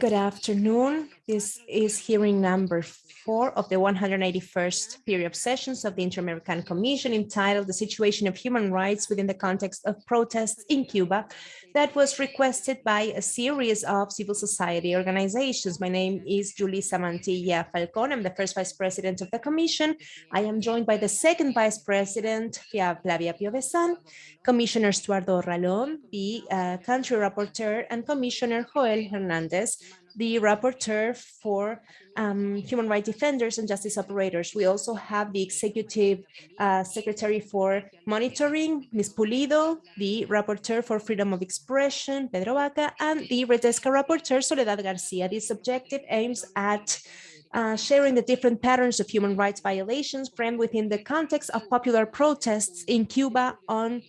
Good afternoon. This is hearing number four of the 181st period of sessions of the Inter-American Commission entitled The Situation of Human Rights within the Context of Protests in Cuba that was requested by a series of civil society organizations. My name is Julissa Mantilla Falcon. I'm the first vice president of the commission. I am joined by the second vice president, Flavia Piovesan, Commissioner Estuardo Ralón, the uh, country rapporteur, and Commissioner Joel Hernandez, the rapporteur for um, human rights defenders and justice operators. We also have the executive uh, secretary for monitoring, Ms. Pulido, the rapporteur for freedom of expression, Pedro Vaca, and the Redesca rapporteur, Soledad Garcia. This objective aims at uh, sharing the different patterns of human rights violations framed within the context of popular protests in Cuba on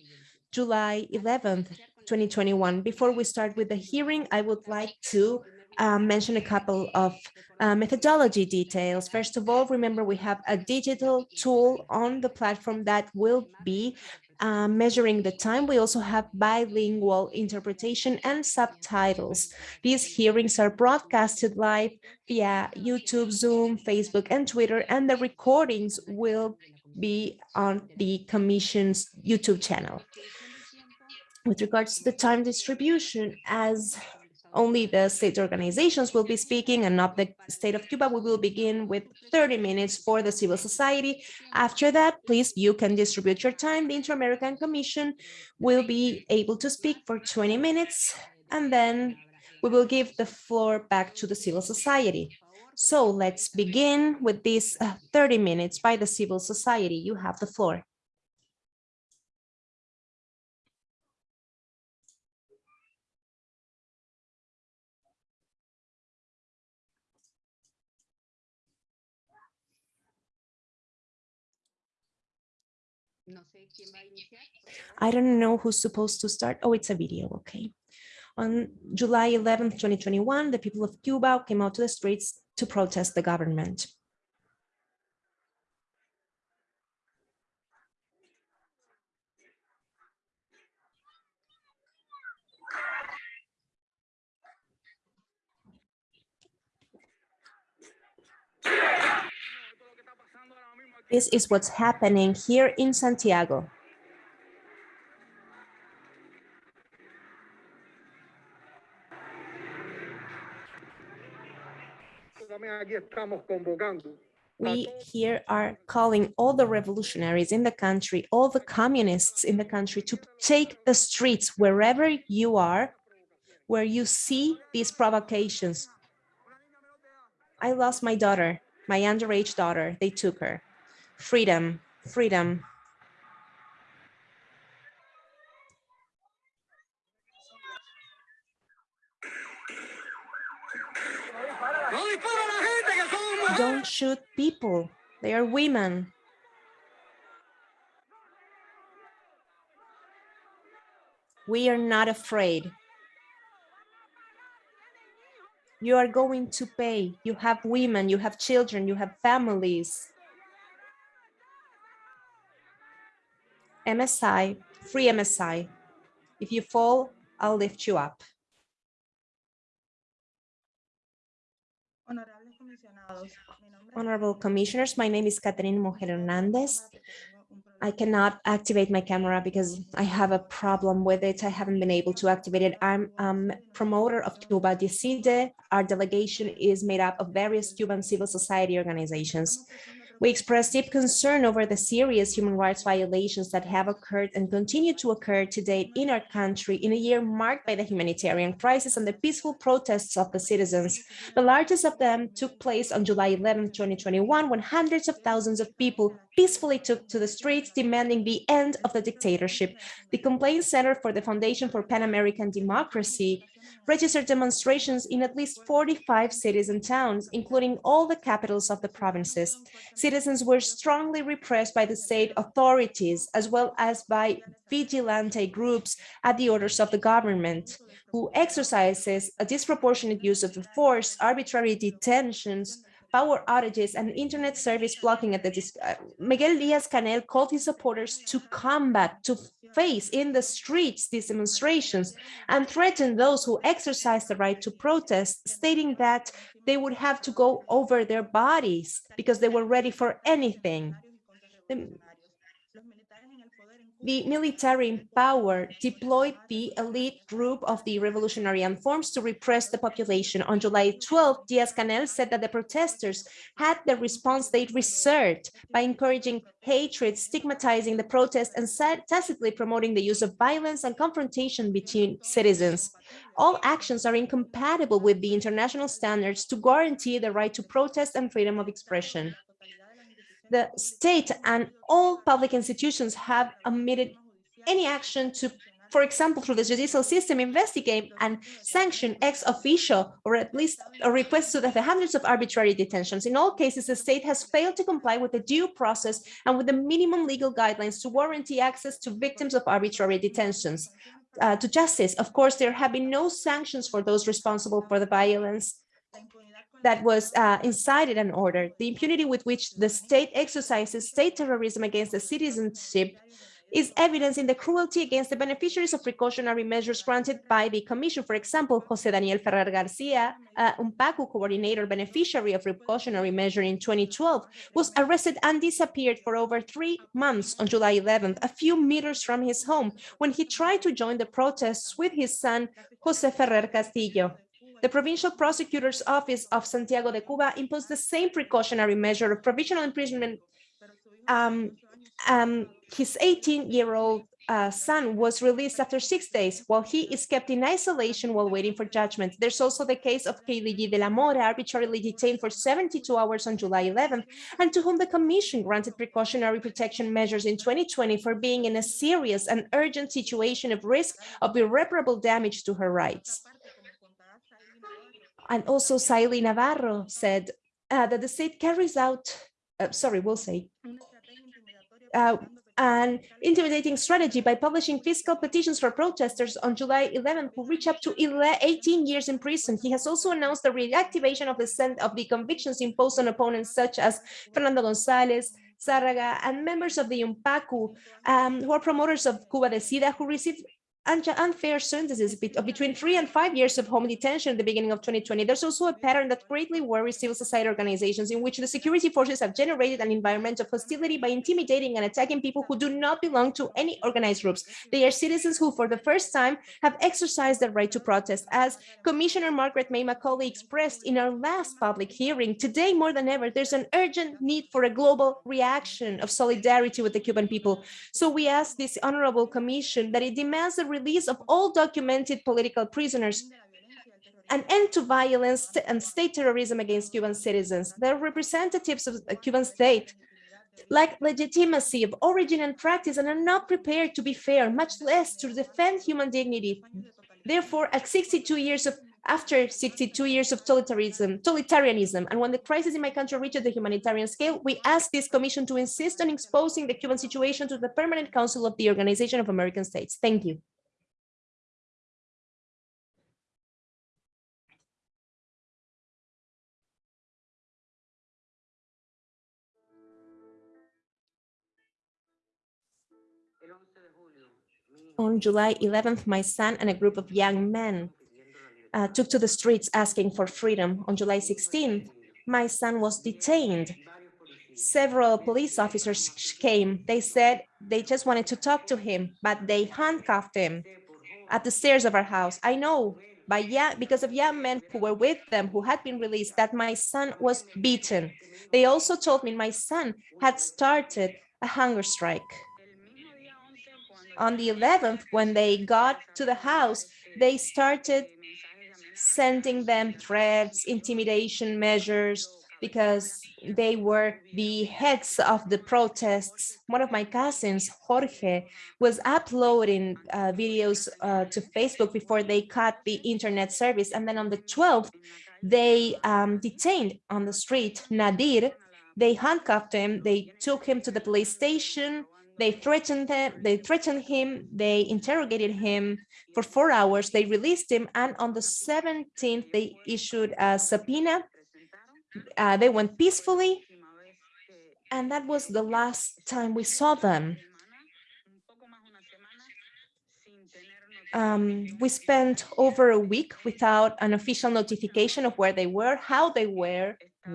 July 11th, 2021. Before we start with the hearing, I would like to um, mention a couple of uh, methodology details. First of all, remember we have a digital tool on the platform that will be uh, measuring the time. We also have bilingual interpretation and subtitles. These hearings are broadcasted live via YouTube, Zoom, Facebook, and Twitter, and the recordings will be on the Commission's YouTube channel. With regards to the time distribution, as only the state organizations will be speaking and not the state of Cuba. We will begin with 30 minutes for the civil society. After that, please, you can distribute your time. The Inter-American Commission will be able to speak for 20 minutes, and then we will give the floor back to the civil society. So let's begin with these uh, 30 minutes by the civil society. You have the floor. I don't know who's supposed to start. Oh, it's a video. Okay. On July 11th, 2021, the people of Cuba came out to the streets to protest the government. This is what's happening here in Santiago. We here are calling all the revolutionaries in the country, all the communists in the country to take the streets wherever you are, where you see these provocations. I lost my daughter, my underage daughter, they took her freedom, freedom. Don't shoot people. They are women. We are not afraid. You are going to pay. You have women, you have children, you have families. MSI, free MSI. If you fall, I'll lift you up. Honorable commissioners, my name is Catherine Mujer Hernandez. I cannot activate my camera because I have a problem with it. I haven't been able to activate it. I'm um, promoter of Cuba Decide. Our delegation is made up of various Cuban civil society organizations. We express deep concern over the serious human rights violations that have occurred and continue to occur to date in our country in a year marked by the humanitarian crisis and the peaceful protests of the citizens. The largest of them took place on July 11, 2021, when hundreds of thousands of people peacefully took to the streets demanding the end of the dictatorship. The Complaint Center for the Foundation for Pan-American Democracy registered demonstrations in at least 45 cities and towns, including all the capitals of the provinces. Citizens were strongly repressed by the state authorities, as well as by vigilante groups at the orders of the government, who exercises a disproportionate use of force, arbitrary detentions, power outages and internet service blocking at the uh, Miguel Diaz-Canel called his supporters to combat, to face in the streets these demonstrations and threatened those who exercise the right to protest, stating that they would have to go over their bodies because they were ready for anything. The the military in power deployed the elite group of the revolutionary armed forces to repress the population. On July 12, Diaz-Canel said that the protesters had the response they reserved by encouraging hatred, stigmatizing the protest, and tacitly promoting the use of violence and confrontation between citizens. All actions are incompatible with the international standards to guarantee the right to protest and freedom of expression the state and all public institutions have omitted any action to, for example, through the judicial system, investigate and sanction ex officio, or at least a request to the hundreds of arbitrary detentions. In all cases, the state has failed to comply with the due process and with the minimum legal guidelines to warranty access to victims of arbitrary detentions. Uh, to justice, of course, there have been no sanctions for those responsible for the violence that was uh, incited and ordered. The impunity with which the state exercises state terrorism against the citizenship is evidence in the cruelty against the beneficiaries of precautionary measures granted by the Commission. For example, Jose Daniel Ferrer Garcia, uh, UNPACU coordinator beneficiary of precautionary measure in 2012, was arrested and disappeared for over three months on July 11th, a few meters from his home, when he tried to join the protests with his son, Jose Ferrer Cantillo. The Provincial Prosecutor's Office of Santiago de Cuba imposed the same precautionary measure of provisional imprisonment. Um, um, his 18-year-old uh, son was released after six days, while he is kept in isolation while waiting for judgment. There's also the case of Kaylee de la Mora, arbitrarily detained for 72 hours on July 11th, and to whom the Commission granted precautionary protection measures in 2020 for being in a serious and urgent situation of risk of irreparable damage to her rights. And also Sayli Navarro said uh, that the state carries out, uh, sorry, we'll say, uh, an intimidating strategy by publishing fiscal petitions for protesters on July 11 who reach up to 18 years in prison. He has also announced the reactivation of the of the convictions imposed on opponents such as Fernando Gonzalez, Zárraga, and members of the UNPACU, um, who are promoters of Cuba Decide, who received unfair sentences between three and five years of home detention at the beginning of 2020. There's also a pattern that greatly worries civil society organizations in which the security forces have generated an environment of hostility by intimidating and attacking people who do not belong to any organized groups. They are citizens who, for the first time, have exercised their right to protest. As Commissioner Margaret May Macaulay expressed in our last public hearing, today more than ever, there's an urgent need for a global reaction of solidarity with the Cuban people. So we ask this honorable commission that it demands the release of all documented political prisoners, an end to violence and state terrorism against Cuban citizens. The representatives of the Cuban state lack legitimacy of origin and practice and are not prepared to be fair, much less to defend human dignity. Therefore, at 62 years of after 62 years of totalitarianism, totalitarianism, and when the crisis in my country reaches the humanitarian scale, we ask this commission to insist on exposing the Cuban situation to the Permanent Council of the Organization of American States. Thank you. On July 11th, my son and a group of young men uh, took to the streets asking for freedom. On July 16th, my son was detained. Several police officers came. They said they just wanted to talk to him, but they handcuffed him at the stairs of our house. I know by young, because of young men who were with them who had been released that my son was beaten. They also told me my son had started a hunger strike on the 11th, when they got to the house, they started sending them threats, intimidation measures, because they were the heads of the protests. One of my cousins, Jorge, was uploading uh, videos uh, to Facebook before they cut the internet service. And then on the 12th, they um, detained on the street Nadir. They handcuffed him. They took him to the police station. They threatened him, they threatened him, they interrogated him for four hours, they released him, and on the 17th, they issued a subpoena Uh, they went peacefully, and that was the last time we saw them. Um, we spent over a week without an official notification of where they were, how they were,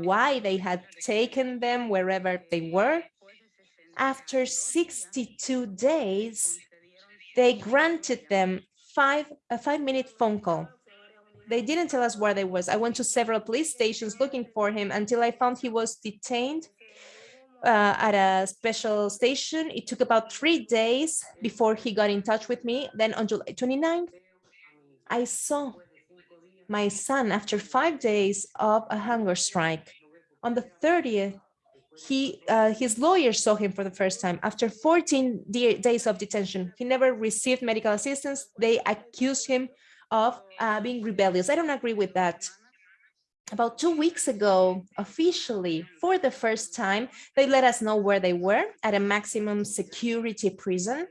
why they had taken them wherever they were. After 62 days, they granted them five a five minute phone call. They didn't tell us where they was. I went to several police stations looking for him until I found he was detained uh, at a special station. It took about three days before he got in touch with me. Then on July 29th, I saw my son after five days of a hunger strike. On the 30th, he uh, his lawyer saw him for the first time after 14 days of detention. He never received medical assistance. They accused him of uh, being rebellious. I don't agree with that. About two weeks ago, officially, for the first time, they let us know where they were at a maximum security prison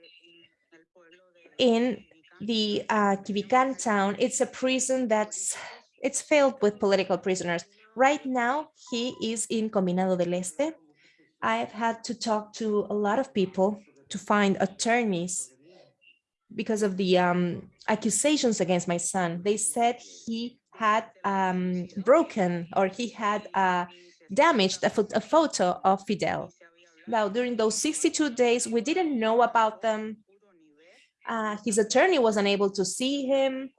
in the uh, Quivicán town. It's a prison that's it's filled with political prisoners. Right now, he is in Combinado del Este. I've had to talk to a lot of people to find attorneys because of the um, accusations against my son. They said he had um, broken or he had uh, damaged a, a photo of Fidel. Now, during those 62 days, we didn't know about them. Uh, his attorney was unable to see him.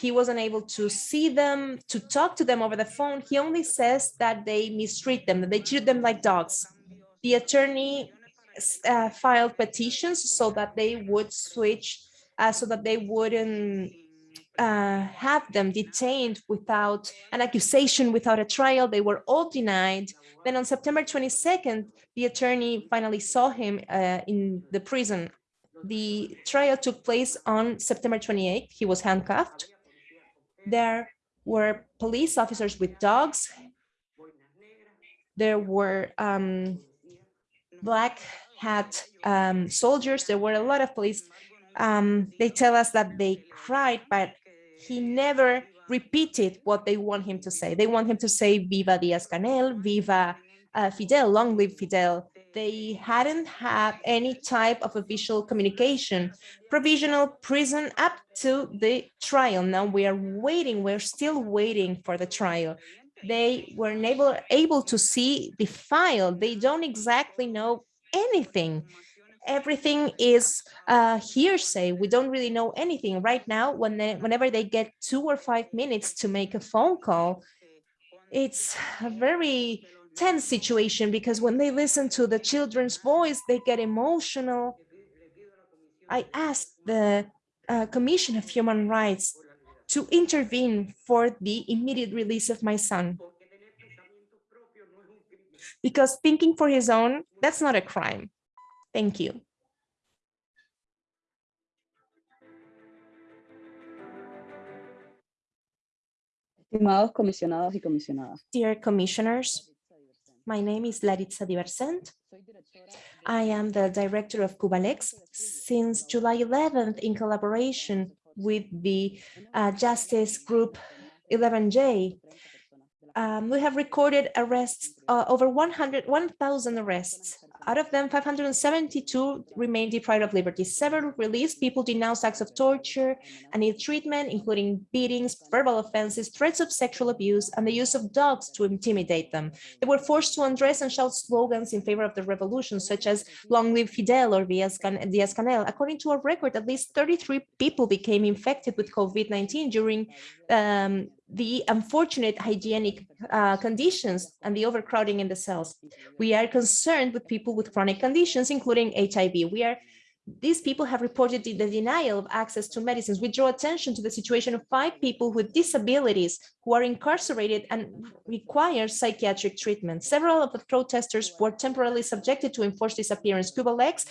He wasn't able to see them, to talk to them over the phone. He only says that they mistreat them, that they treat them like dogs. The attorney uh, filed petitions so that they would switch, uh, so that they wouldn't uh, have them detained without an accusation, without a trial. They were all denied. Then on September 22nd, the attorney finally saw him uh, in the prison. The trial took place on September 28th. He was handcuffed. There were police officers with dogs. There were um, black hat um, soldiers. There were a lot of police. Um, they tell us that they cried, but he never repeated what they want him to say. They want him to say Viva Diaz-Canel, Viva uh, Fidel, long live Fidel. They hadn't had any type of official communication, provisional prison up to the trial. Now we are waiting, we're still waiting for the trial. They were able, able to see the file. They don't exactly know anything everything is uh, hearsay. We don't really know anything right now. When they, whenever they get two or five minutes to make a phone call, it's very tense situation because when they listen to the children's voice, they get emotional. I asked the uh, Commission of Human Rights to intervene for the immediate release of my son. Because thinking for his own, that's not a crime. Thank you. Estimados comisionados y comisionadas. Dear commissioners, my name is Laritza Diversent. I am the director of Cubalex since July 11th in collaboration with the uh, Justice Group 11J. Um, we have recorded arrests, uh, over 100, 1,000 arrests out of them, 572 remain deprived of liberty. Several released people denounced acts of torture and ill treatment, including beatings, verbal offenses, threats of sexual abuse, and the use of dogs to intimidate them. They were forced to undress and shout slogans in favor of the revolution, such as Long live Fidel or Diaz-Canel. According to a record, at least 33 people became infected with COVID-19 during um, the unfortunate hygienic uh, conditions and the overcrowding in the cells. We are concerned with people with chronic conditions, including HIV. We are these people have reported the, denial of access to medicines. We draw attention to the situation of five people with disabilities who are incarcerated and require psychiatric treatment. Several of the protesters were temporarily subjected to enforced disappearance. Cubalex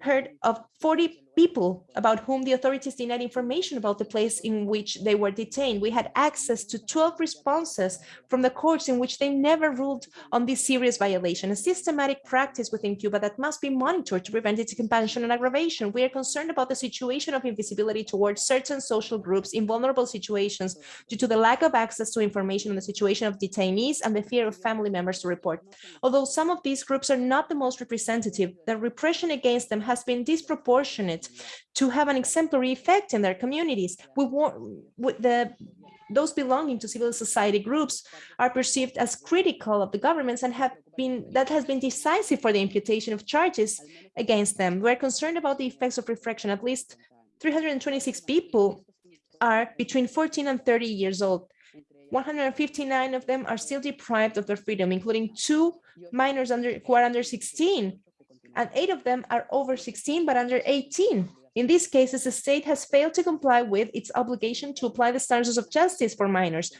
heard of 40 people about whom the authorities denied information about the place in which they were detained. We had access to 12 responses from the courts in which they never ruled on this serious violation, a systematic practice within Cuba that must be monitored to prevent its expansion and aggravation. We are concerned about the situation of invisibility towards certain social groups in vulnerable situations due to the lack of access to information on the situation of detainees and the fear of family members to report. Although some of these groups are not the most representative, the repression against them has been disproportionate to have an exemplary effect in their communities. We want the those belonging to civil society groups are perceived as critical of the governments and have been that has been decisive for the imputation of charges against them. We're concerned about the effects of refraction. At least 326 people are between 14 and 30 years old. 159 of them are still deprived of their freedom, including two minors under who are under 16, and eight of them are over 16 but under 18. In these cases, the state has failed to comply with its obligation to apply the standards of justice for minors.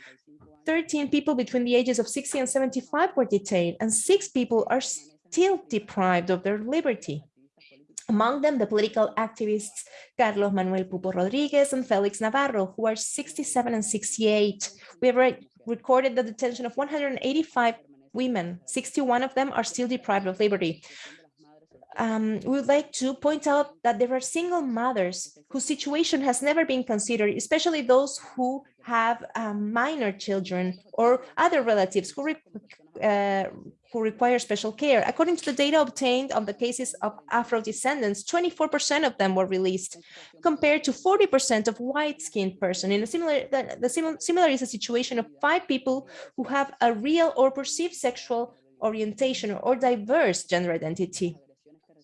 13 people between the ages of 60 and 75 were detained, and six people are still deprived of their liberty. Among them, the political activists Carlos Manuel Pupo Rodriguez and Felix Navarro, who are 67 and 68. We have re recorded the detention of 185 women. 61 of them are still deprived of liberty um, we would like to point out that there are single mothers whose situation has never been considered, especially those who have um, minor children or other relatives who, re uh, who require special care. According to the data obtained on the cases of Afro-descendants, 24% of them were released, compared to 40% of white-skinned person. In a similar, the, the similar, similar is a situation of five people who have a real or perceived sexual orientation or diverse gender identity.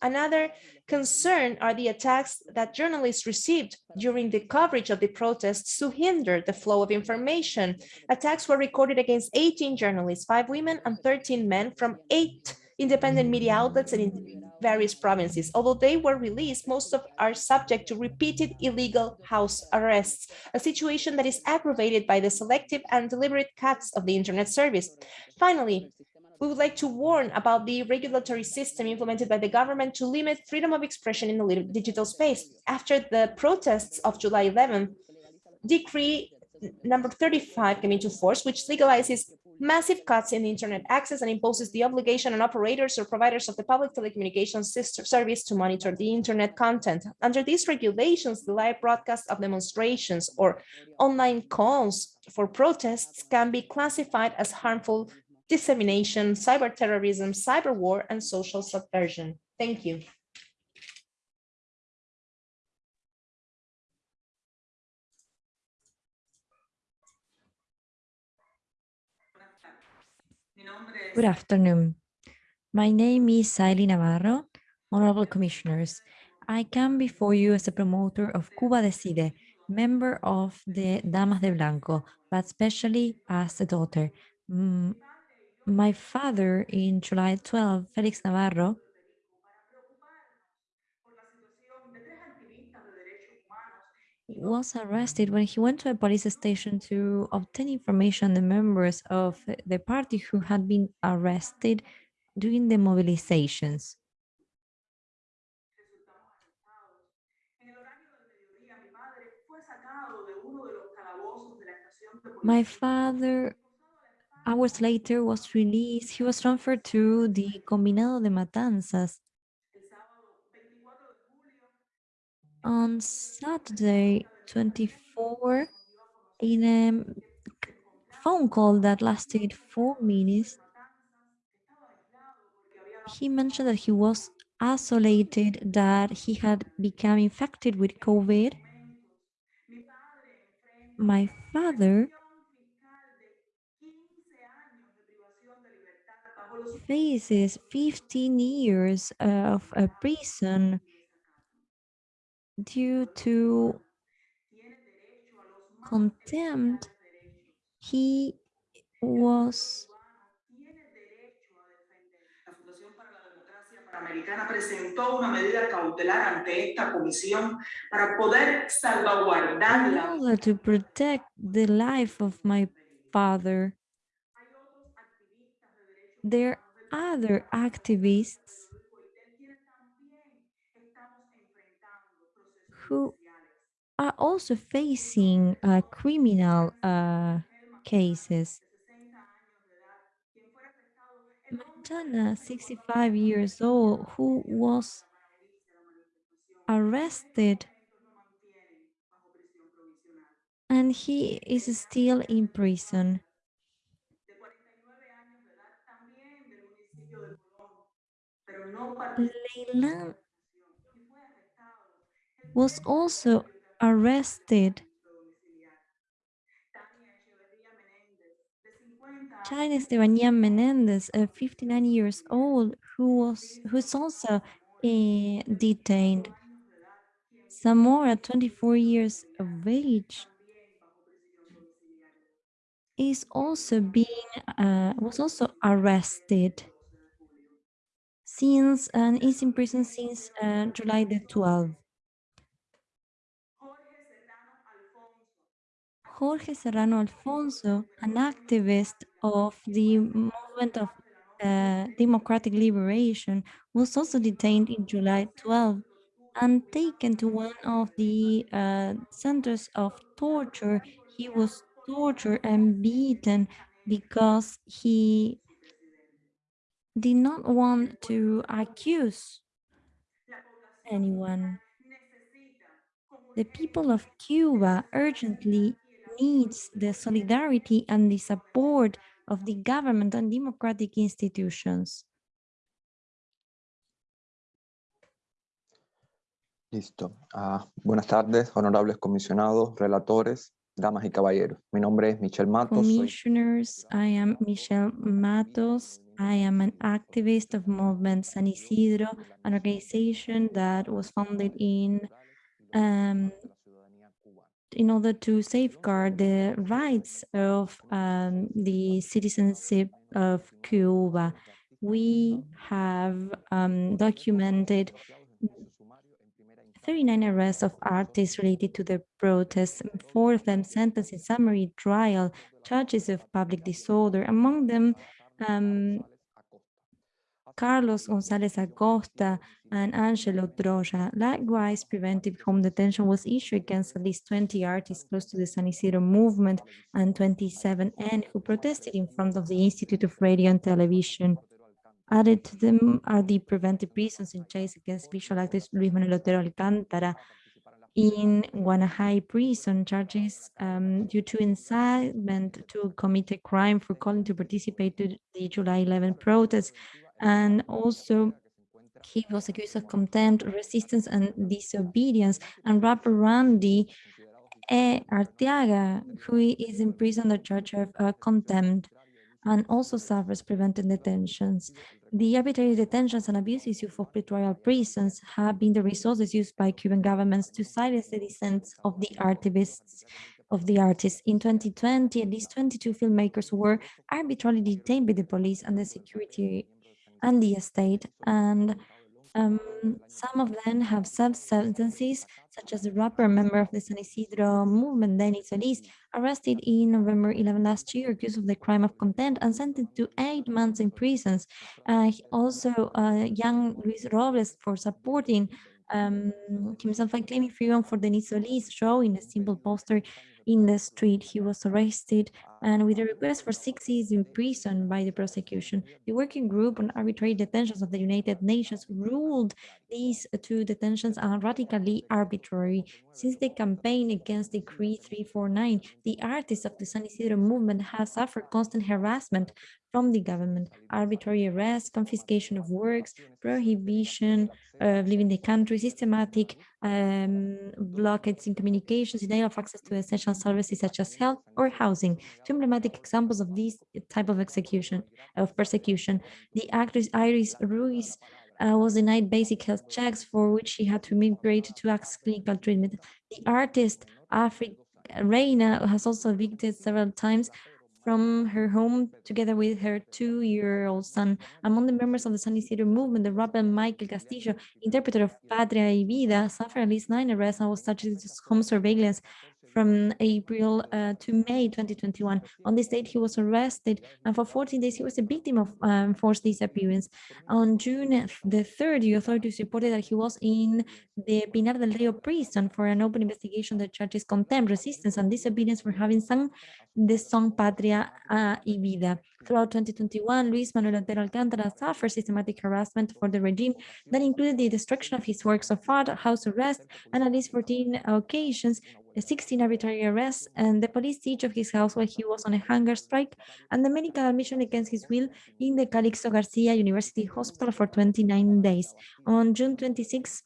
Another concern are the attacks that journalists received during the coverage of the protests to hinder the flow of information. Attacks were recorded against 18 journalists, five women and 13 men from eight independent media outlets in various provinces. Although they were released, most of are subject to repeated illegal house arrests, a situation that is aggravated by the selective and deliberate cuts of the internet service. Finally, we would like to warn about the regulatory system implemented by the government to limit freedom of expression in the digital space. After the protests of July 11, decree number 35 came into force, which legalizes massive cuts in internet access and imposes the obligation on operators or providers of the public telecommunications service to monitor the internet content. Under these regulations, the live broadcast of demonstrations or online calls for protests can be classified as harmful dissemination, cyber terrorism, cyber war, and social subversion. Thank you. Good afternoon. My name is Sayli Navarro. Honorable Commissioners, I come before you as a promoter of Cuba Decide, member of the Damas de Blanco, but especially as a daughter. Mm, My father in July 12, Felix Navarro, was arrested when he went to a police station to obtain information on the members of the party who had been arrested during the mobilizations. My father hours later was released. He was transferred to the Combinado de Matanzas. On Saturday, 24, in a phone call that lasted four minutes, he mentioned that he was isolated, that he had become infected with COVID. My father faces 15 years of a prison due to contempt. He was Americana presentó una medida cautelar ante esta comisión para poder salvaguardar to protect the life of my father. There are other activists who are also facing uh, criminal uh, cases. Montana, 65 years old, who was arrested and he is still in prison. Leyland was also arrested. China Estebanía Menendez, uh, 59 years old, who was who's also uh, detained. Zamora, 24 years of age, is also being uh, was also arrested since and is in prison since uh, July the 12th. Jorge Serrano Alfonso, an activist of the movement of uh, democratic liberation, was also detained in July 12 and taken to one of the uh, centers of torture. He was tortured and beaten because he did not want to accuse anyone. The people of Cuba urgently needs the solidarity and the support of the government and democratic institutions. Listo. Ah, buenas tardes, honorables comisionados, relatores, damas y caballeros. Mi nombre es Michel Matos. soy- Commissioners, I am Michel Matos. I am an activist of Movement San Isidro, an organization that was founded in um, in order to safeguard the rights of um, the citizenship of Cuba. We have um, documented 39 arrests of artists related to the protests, four of them sentenced in summary trial, charges of public disorder, among them um, Carlos González Acosta and Angelo Droja. Likewise, preventive home detention was issued against at least 20 artists close to the San Isidro movement and 27N who protested in front of the Institute of Radio and Television. Added to them are the preventive reasons in chase against visual actress Luis Manuel Otero Alcántara in Guanajay prison charges um, due to incitement to commit a crime for calling to participate to the July 11 protests. And also he was accused of contempt, resistance and disobedience. And rapper Randy E. Arteaga, who is in prison on the charge of uh, contempt and also suffers preventive detentions. The arbitrary detentions and abuses for pretrial prisons have been the resources used by Cuban governments to silence the dissents of the activists of the artists. In 2020, at least 22 filmmakers were arbitrarily detained by the police and the security and the state, and um, some of them have served sentences, such as the rapper member of the San Isidro movement, Denis Solis, arrested in November 11 last year, accused of the crime of contempt and sentenced to eight months in prisons. Uh, also, uh, young Luis Robles for supporting um, himself and claiming freedom for Denis Solis, showing a simple poster in the street. He was arrested and with a request for six years in prison by the prosecution. The Working Group on Arbitrary Detentions of the United Nations ruled these two detentions are radically arbitrary. Since the campaign against Decree 349, the artists of the San Isidro movement have suffered constant harassment from the government, arbitrary arrest, confiscation of works, prohibition of leaving the country, systematic um, blockades in communications, denial of access to essential services such as health or housing. Two emblematic examples of this type of execution, of persecution. The actress Iris Ruiz uh, was denied basic health checks for which she had to migrate to access clinical treatment. The artist Afri Reina has also evicted several times from her home together with her two-year-old son. Among the members of the San Isidro movement, the rapper Maykel Castillo, interpreter of Patria y Vida, suffered at least nine arrests and was subject to home surveillance from April uh, to May 2021. On this date, he was arrested, and for 14 days, he was a victim of um, forced disappearance. On June the 3rd, the authorities reported that he was in the Pinar del Rio prison for an open investigation that charges contempt, resistance, and disobedience for having sung the song Patria uh, y Vida. Throughout 2021, Luis Manuel Otero Alcántara suffered systematic harassment for the regime that included the destruction of his works of art, house arrest, and at least 14 occasions, 16 arbitrary arrests, and the police siege of his house while he was on a hunger strike, and the medical admission against his will in the Calixto Garcia University Hospital for 29 days. On June 26,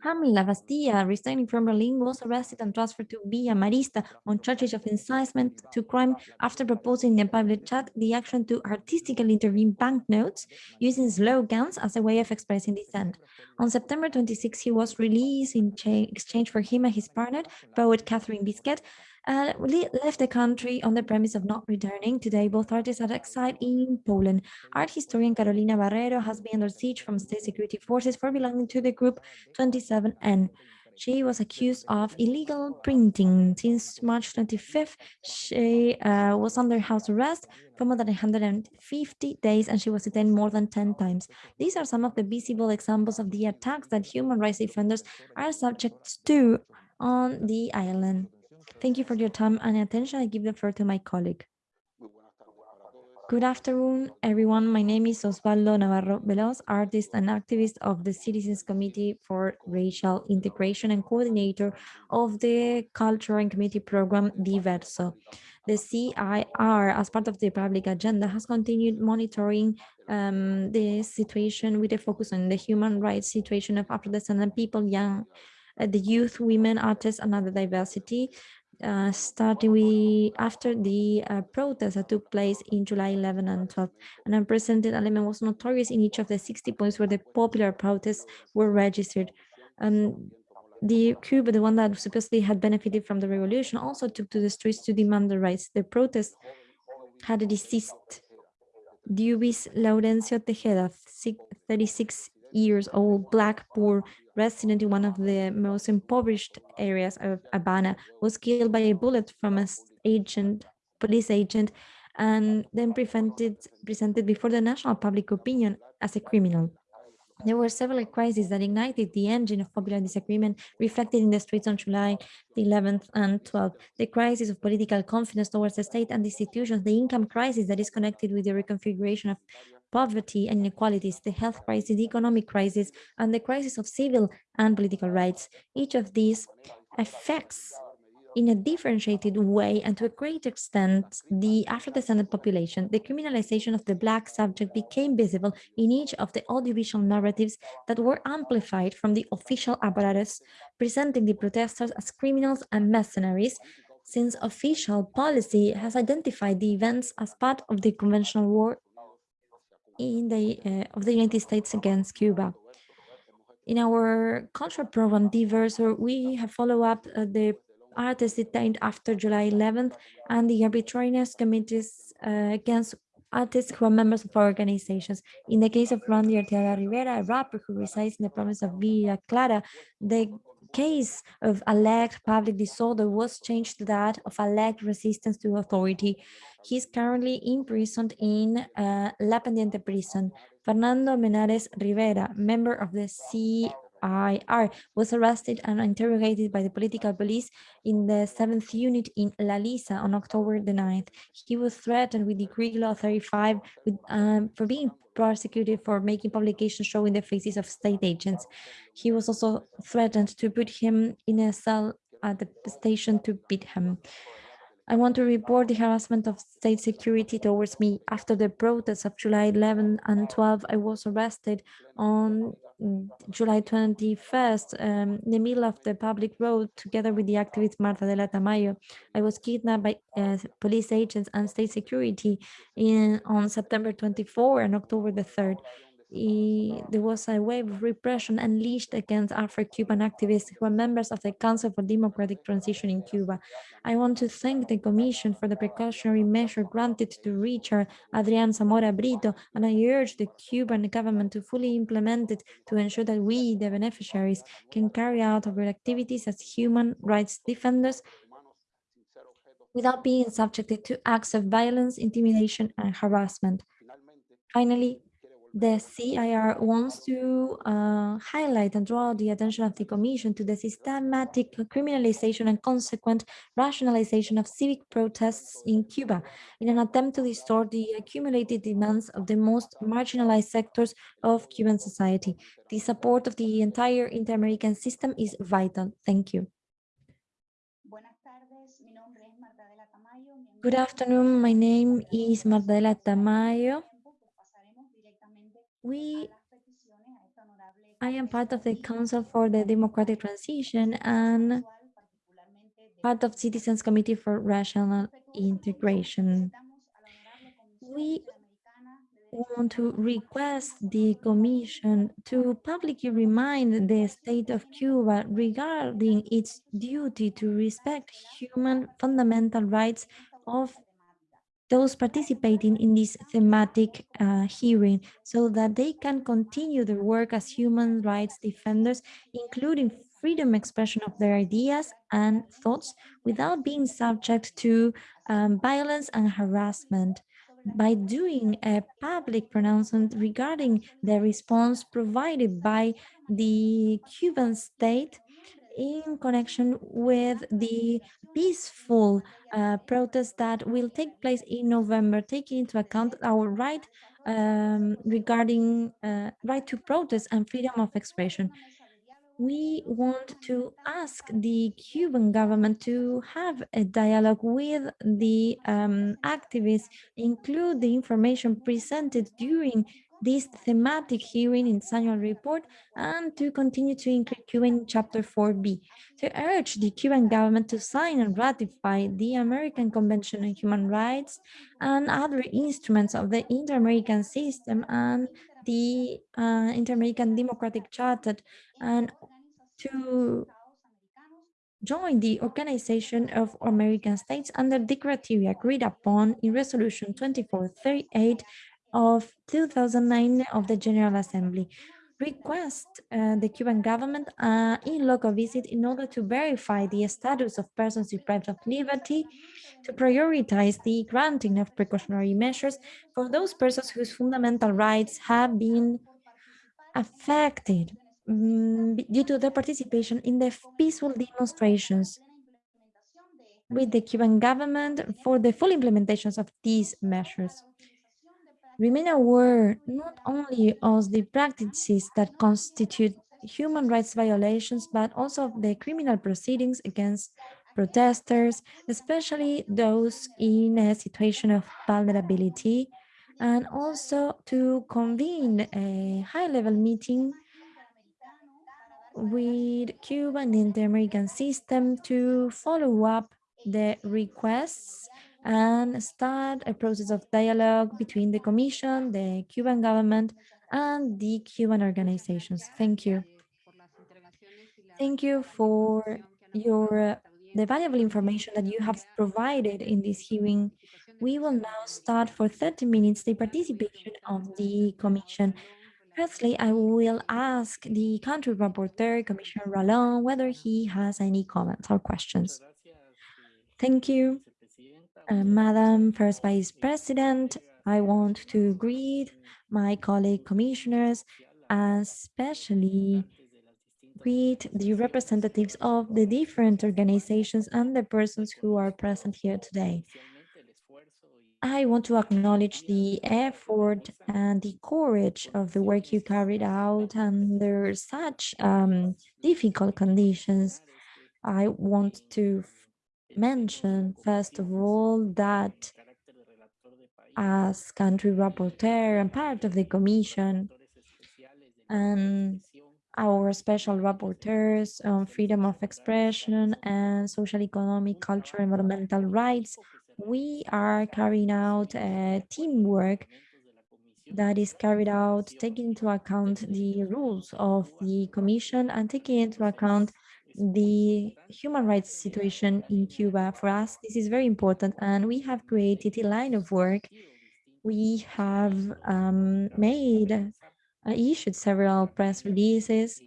Hamlet Lavastida, resigning from Berlin, was arrested and transferred to Villa Marista. On charges of incitement to crime. After proposing in a public chat the action to artistically intervene banknotes using slogans as a way of expressing dissent. On September 26, he was released in exchange for him and his partner, poet Katherine Bisquet, uh, left the country on the premise of not returning. Today, both artists are exiled in Poland. Art historian Carolina Barrero has been under siege from state security forces for belonging to the group 27N. She was accused of illegal printing. Since March 25th, she uh, was under house arrest for more than 150 days and she was detained more than 10 times. These are some of the visible examples of the attacks that human rights defenders are subject to on the island. Thank you for your time and attention. I give the floor to my colleague. Good afternoon, everyone. My name is Osvaldo Navarro Veloz, artist and activist of the Citizens Committee for Racial Integration and coordinator of the Culture and Community Program Diverso. The CIR, as part of the public agenda, has continued monitoring um, the situation with a focus on the human rights situation of Afro-descendant people, young, uh, the youth, women, artists, and other diversity uh, starting with after the uh, protests that took place in July 11 and 12. And Unprecedented Element was notorious in each of the 60 points where the popular protests were registered. Um, the Cuba, the one that supposedly had benefited from the revolution, also took to the streets to demand the rights. The protest had a deceased Diubis Laurencio Tejeda, 36 years old, black, poor, resident in one of the most impoverished areas of Habana, was killed by a bullet from an agent, police agent, and then presented, presented before the national public opinion as a criminal. There were several crises that ignited the engine of popular disagreement reflected in the streets on July the 11th and 12th. The crisis of political confidence towards the state and the institutions, the income crisis that is connected with the reconfiguration of poverty and inequalities, the health crisis, the economic crisis, and the crisis of civil and political rights. Each of these affects in a differentiated way and to a great extent the Afro-descendant population, the criminalization of the Black subject became visible in each of the audiovisual narratives that were amplified from the official apparatus, presenting the protesters as criminals and mercenaries, since official policy has identified the events as part of the conventional war in the uh, of the United States against Cuba. In our cultural program, Diverso, we have followed up uh, the artists detained after July 11th and the arbitrariness committees uh, against artists who are members of our organizations. In the case of Randy Arteaga Rivera, a rapper who resides in the province of Villa Clara, the case of alleged public disorder was changed to that of alleged resistance to authority. He's currently imprisoned in uh, La Pendiente prison. Fernando Menares Rivera, member of the C IR was arrested and interrogated by the political police in the 7th unit in La Lisa on October the 9th. He was threatened with Decree Law 35 with, um, for being prosecuted for making publications showing the faces of state agents. He was also threatened to put him in a cell at the station to beat him. I want to report the harassment of state security towards me. After the protests of July 11 and 12, I was arrested on July 21st, um, in the middle of the public road, together with the activist Marthadela Tamayo. I was kidnapped by uh, police agents and state security in on September 24 and October the 3rd. There was a wave of repression unleashed against Afro-Cuban activists who are members of the Council for Democratic Transition in Cuba. I want to thank the Commission for the precautionary measure granted to Richard Adrian Zamora Brito, and I urge the Cuban government to fully implement it to ensure that we, the beneficiaries, can carry out our activities as human rights defenders without being subjected to acts of violence, intimidation, and harassment. Finally, the CIR wants to uh, highlight and draw the attention of the Commission to the systematic criminalization and consequent rationalization of civic protests in Cuba in an attempt to distort the accumulated demands of the most marginalized sectors of Cuban society. The support of the entire inter-American system is vital. Thank you. Good afternoon. My name is Marthadela Tamayo. We, I am part of the Council for the Democratic Transition and part of Citizens Committee for Racial Integration. We want to request the Commission to publicly remind the state of Cuba regarding its duty to respect human fundamental rights of those participating in this thematic uh, hearing so that they can continue their work as human rights defenders, including freedom expression of their ideas and thoughts without being subject to um, violence and harassment. By doing a public pronouncement regarding the response provided by the Cuban state in connection with the peaceful uh, protest that will take place in November, taking into account our right um, regarding uh, right to protest and freedom of expression. We want to ask the Cuban government to have a dialogue with the um, activists, include the information presented during this thematic hearing in its annual report and to continue to include Cuba in Chapter 4B, to urge the Cuban government to sign and ratify the American Convention on Human Rights and other instruments of the Inter-American system and the uh, Inter-American Democratic Charter and to join the Organization of American States under the criteria agreed upon in Resolution 2438 of 2009 of the General Assembly request uh, the Cuban government uh, in local visit in order to verify the status of persons deprived of liberty, to prioritize the granting of precautionary measures for those persons whose fundamental rights have been affected um, due to their participation in the peaceful demonstrations with the Cuban government for the full implementations of these measures remain aware not only of the practices that constitute human rights violations, but also of the criminal proceedings against protesters, especially those in a situation of vulnerability, and also to convene a high-level meeting with Cuba and the American system to follow up the requests and start a process of dialogue between the Commission, the Cuban government, and the Cuban organizations. Thank you. Thank you for your uh, the valuable information that you have provided in this hearing. We will now start for 30 minutes the participation of the Commission. Firstly, I will ask the country rapporteur, Commissioner Ralón, whether he has any comments or questions. Thank you. Uh, Madam First Vice President, I want to greet my colleague commissioners, especially greet the representatives of the different organizations and the persons who are present here today. I want to acknowledge the effort and the courage of the work you carried out under such um, difficult conditions. I want to mention, first of all, that as country rapporteur and part of the commission and our special rapporteurs on freedom of expression and social, economic, cultural, environmental rights, we are carrying out a teamwork that is carried out taking into account the rules of the commission and taking into account the human rights situation in Cuba. For us, this is very important and we have created a line of work. We have um, made, uh, issued several press releases.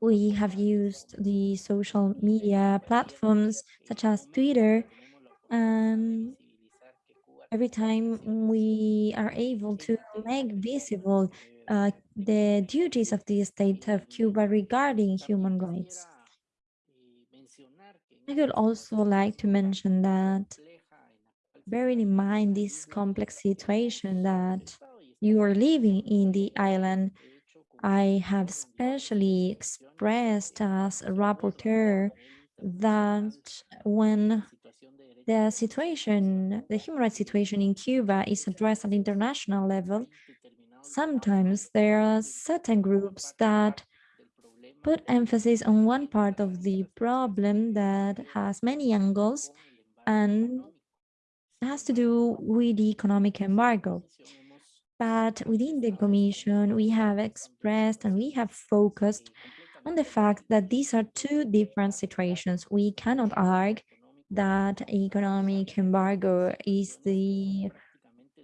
We have used the social media platforms such as Twitter and every time we are able to make visible uh, the duties of the state of Cuba regarding human rights. I would also like to mention that bearing in mind this complex situation that you are living in the island, I have specially expressed as a rapporteur that when the situation, the human rights situation in Cuba is addressed at international level, sometimes there are certain groups that put emphasis on one part of the problem that has many angles and has to do with the economic embargo. But within the Commission, we have expressed and we have focused on the fact that these are two different situations. We cannot argue that economic embargo is the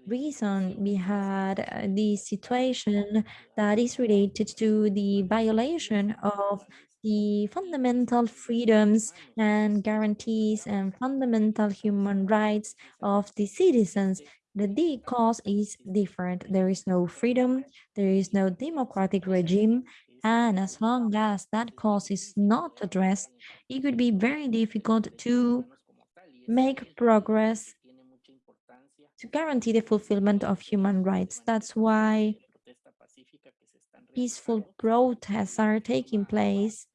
reason we had uh, this situation that is related to the violation of the fundamental freedoms and guarantees and fundamental human rights of the citizens. The, the cause is different. There is no freedom, there is no democratic regime, and as long as that cause is not addressed, it would be very difficult to make progress to guarantee the fulfillment of human rights. That's why peaceful protests are taking place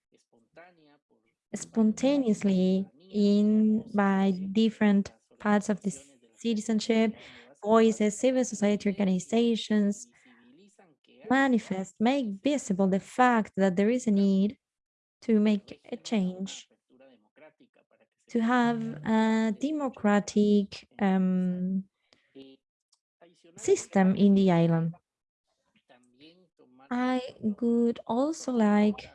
spontaneously in by different parts of the citizenship, voices, civil society organizations, manifest, make visible the fact that there is a need to make a change, to have a democratic um, system in the island. I would also like,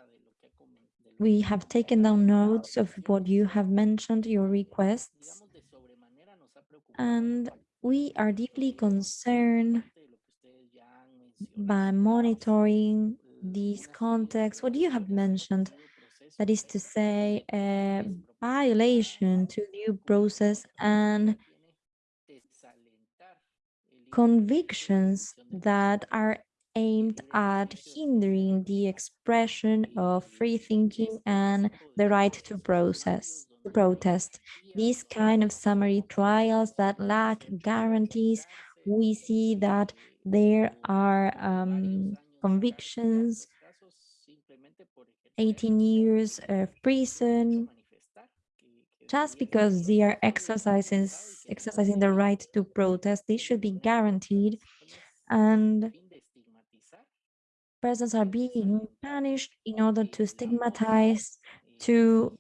we have taken down notes of what you have mentioned, your requests, and we are deeply concerned by monitoring these contexts, what you have mentioned, that is to say, a violation to due process and convictions that are aimed at hindering the expression of free thinking and the right to process to protest. These kind of summary trials that lack guarantees, we see that there are um, convictions, 18 years of prison, just because they are exercising, exercising the right to protest, they should be guaranteed and persons are being punished in order to stigmatize, to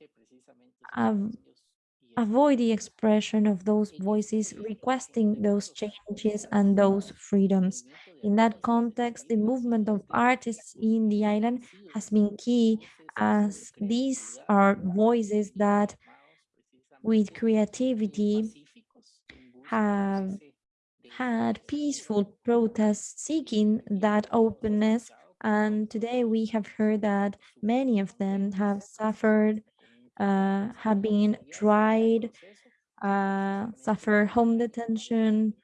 avoid the expression of those voices requesting those changes and those freedoms. In that context, the movement of artists in the island has been key as these are voices that with creativity have had peaceful protests seeking that openness. And today we have heard that many of them have suffered uh, have been tried, uh, suffer home detention,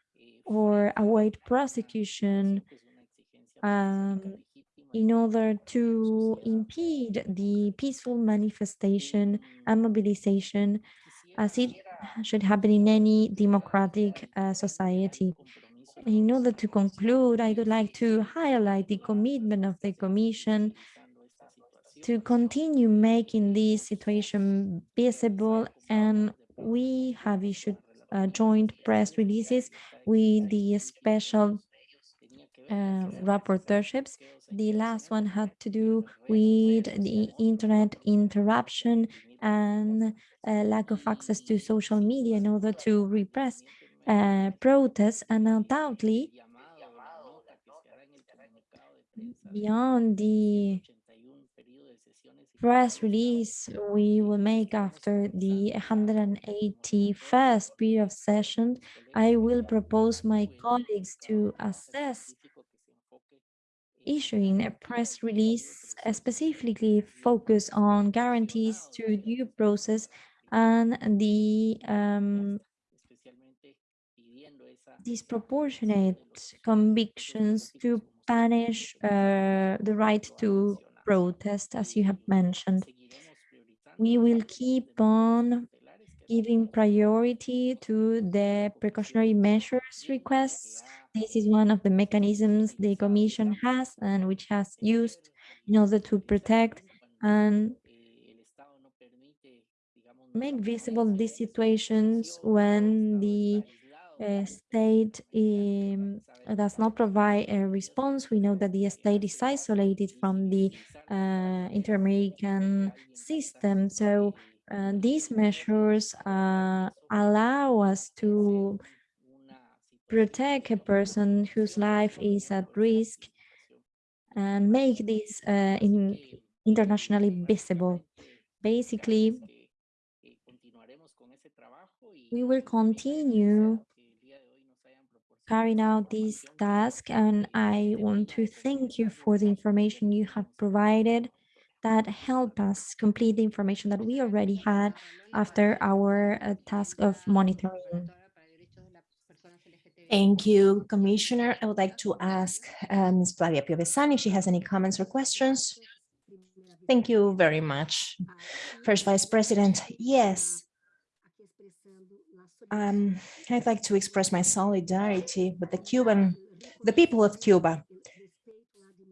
or await prosecution um, in order to impede the peaceful manifestation and mobilization as it should happen in any democratic uh, society. In order to conclude, I would like to highlight the commitment of the Commission to continue making this situation visible and we have issued uh, joint press releases with the special uh, rapporteurships. The last one had to do with the internet interruption and uh, lack of access to social media in order to repress uh, protests and undoubtedly beyond the press release we will make after the 181st period of session, I will propose my colleagues to assess issuing a press release uh, specifically focused on guarantees to due process and the um, disproportionate convictions to punish uh, the right to protest, as you have mentioned. We will keep on giving priority to the precautionary measures requests. This is one of the mechanisms the Commission has and which has used in order to protect and make visible these situations when the uh, state um, does not provide a response. We know that the state is isolated from the uh, inter-American system. So uh, these measures uh, allow us to protect a person whose life is at risk and make this uh, in internationally visible. Basically, we will continue carrying out this task and I want to thank you for the information you have provided that help us complete the information that we already had after our uh, task of monitoring. Thank you, Commissioner. I would like to ask uh, Ms. Flavia Piovesan if she has any comments or questions. Thank you very much. First Vice President, yes. Um, I'd like to express my solidarity with the Cuban, the people of Cuba,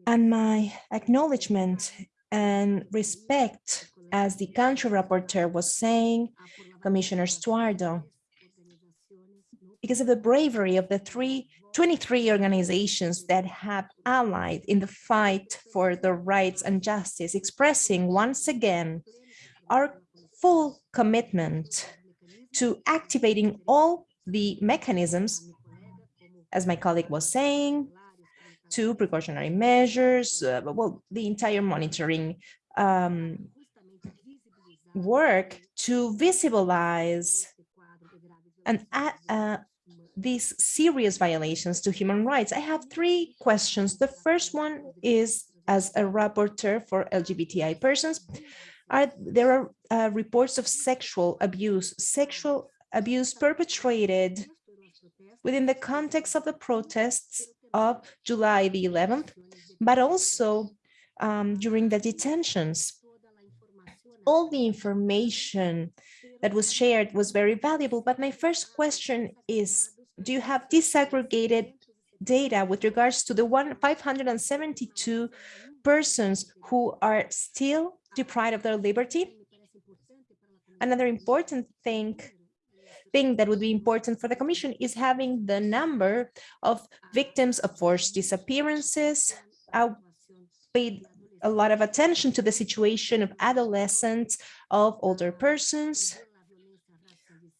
and my acknowledgement and respect, as the country rapporteur was saying, Commissioner Stuardo, because of the bravery of the three, 23 organizations that have allied in the fight for the rights and justice, expressing once again our full commitment to activating all the mechanisms, as my colleague was saying, to precautionary measures, uh, well, the entire monitoring um, work to visibilize and uh, these serious violations to human rights. I have three questions. The first one is as a rapporteur for LGBTI persons. Are, there are uh, reports of sexual abuse, sexual abuse perpetrated within the context of the protests of July the 11th, but also um, during the detentions. All the information that was shared was very valuable, but my first question is, do you have disaggregated data with regards to the one 572 persons who are still deprived of their liberty? Another important thing thing that would be important for the Commission is having the number of victims of forced disappearances. I paid a lot of attention to the situation of adolescents, of older persons,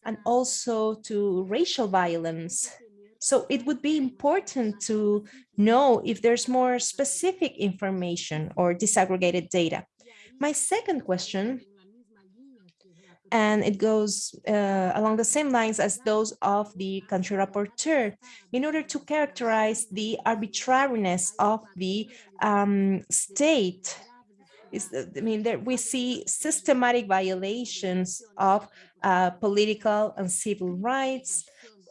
and also to racial violence. So it would be important to know if there's more specific information or disaggregated data. My second question and it goes uh, along the same lines as those of the country rapporteur in order to characterize the arbitrariness of the um, state is I mean there we see systematic violations of uh, political and civil rights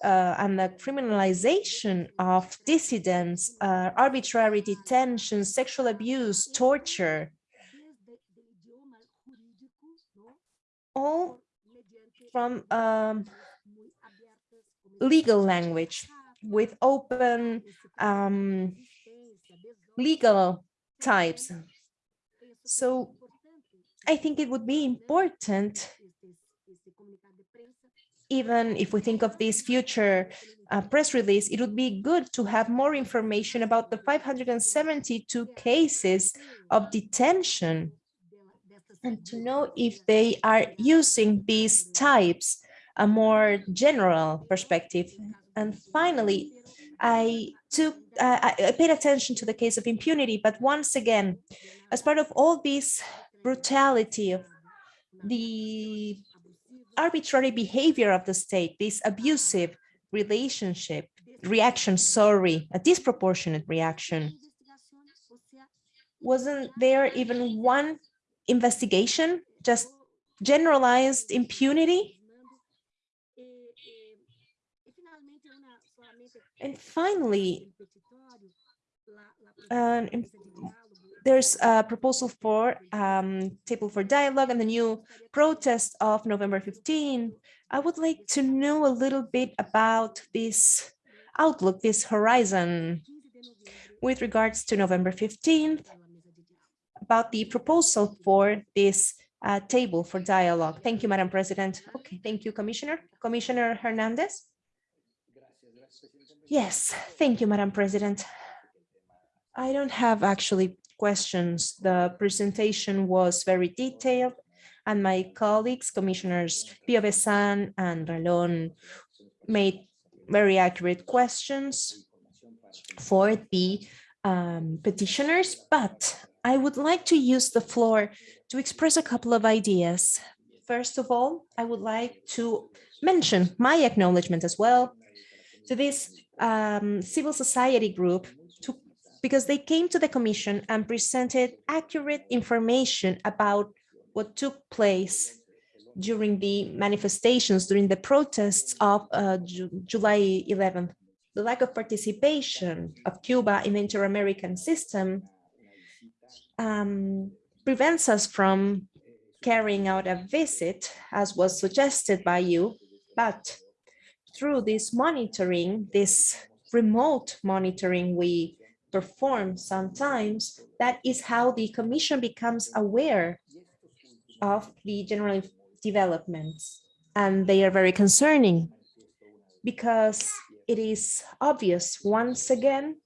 uh, and the criminalization of dissidents, uh, arbitrary detention, sexual abuse, torture, all from um, legal language with open um, legal types. So I think it would be important, even if we think of this future uh, press release, it would be good to have more information about the 572 cases of detention and to know if they are using these types a more general perspective. And finally, I took, uh, I I paid attention to the case of impunity, but once again, as part of all this brutality of the arbitrary behavior of the state, this abusive relationship, reaction, sorry, a disproportionate reaction. Wasn't there even one investigation, just generalized impunity? And finally, there's a proposal for um, table for dialogue and the new protest of November 15. I would like to know a little bit about this outlook, this horizon with regards to November 15th, about the proposal for this uh, table for dialogue. Thank you, Madam President. Okay, thank you, Commissioner. Commissioner Hernandez? Yes, thank you, Madam President. I don't have actually questions. The presentation was very detailed and my colleagues, Commissioners Piovesan and Ralón made very accurate questions for the um, petitioners, but I would like to use the floor to express a couple of ideas. First of all, I would like to mention my acknowledgement as well to this um, civil society group to, because they came to the commission and presented accurate information about what took place during the manifestations, during the protests of uh, Ju- July 11th. The lack of participation of Cuba in the inter-American system um, prevents us from carrying out a visit, as was suggested by you, but through this monitoring, this remote monitoring we perform sometimes, that is how the commission becomes aware of the general developments. And they are very concerning because it is obvious once again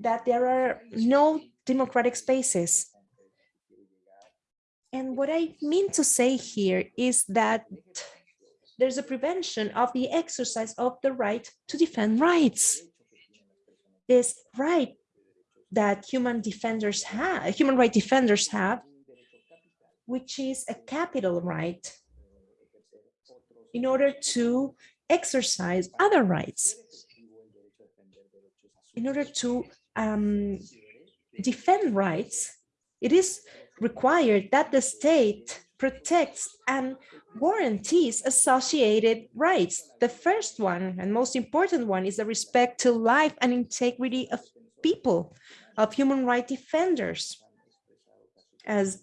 that there are no democratic spaces. And what I mean to say here is that there's a prevention of the exercise of the right to defend rights. This right that human defenders have, human right defenders have, which is a capital right in order to exercise other rights, in order to um, defend rights, it is required that the state protects and guarantees associated rights. The first one and most important one is the respect to life and integrity of people, of human right defenders. As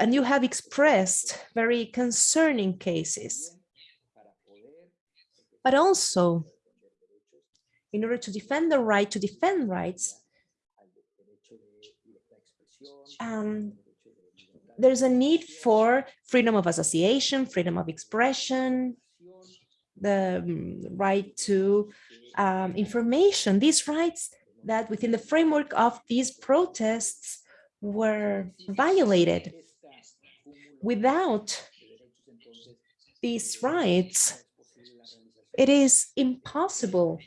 and you have expressed very concerning cases. But also, in order to defend the right to defend rights, um, there's a need for freedom of association, freedom of expression, the um, right to um, information, these rights that within the framework of these protests were violated. Without these rights, it is impossible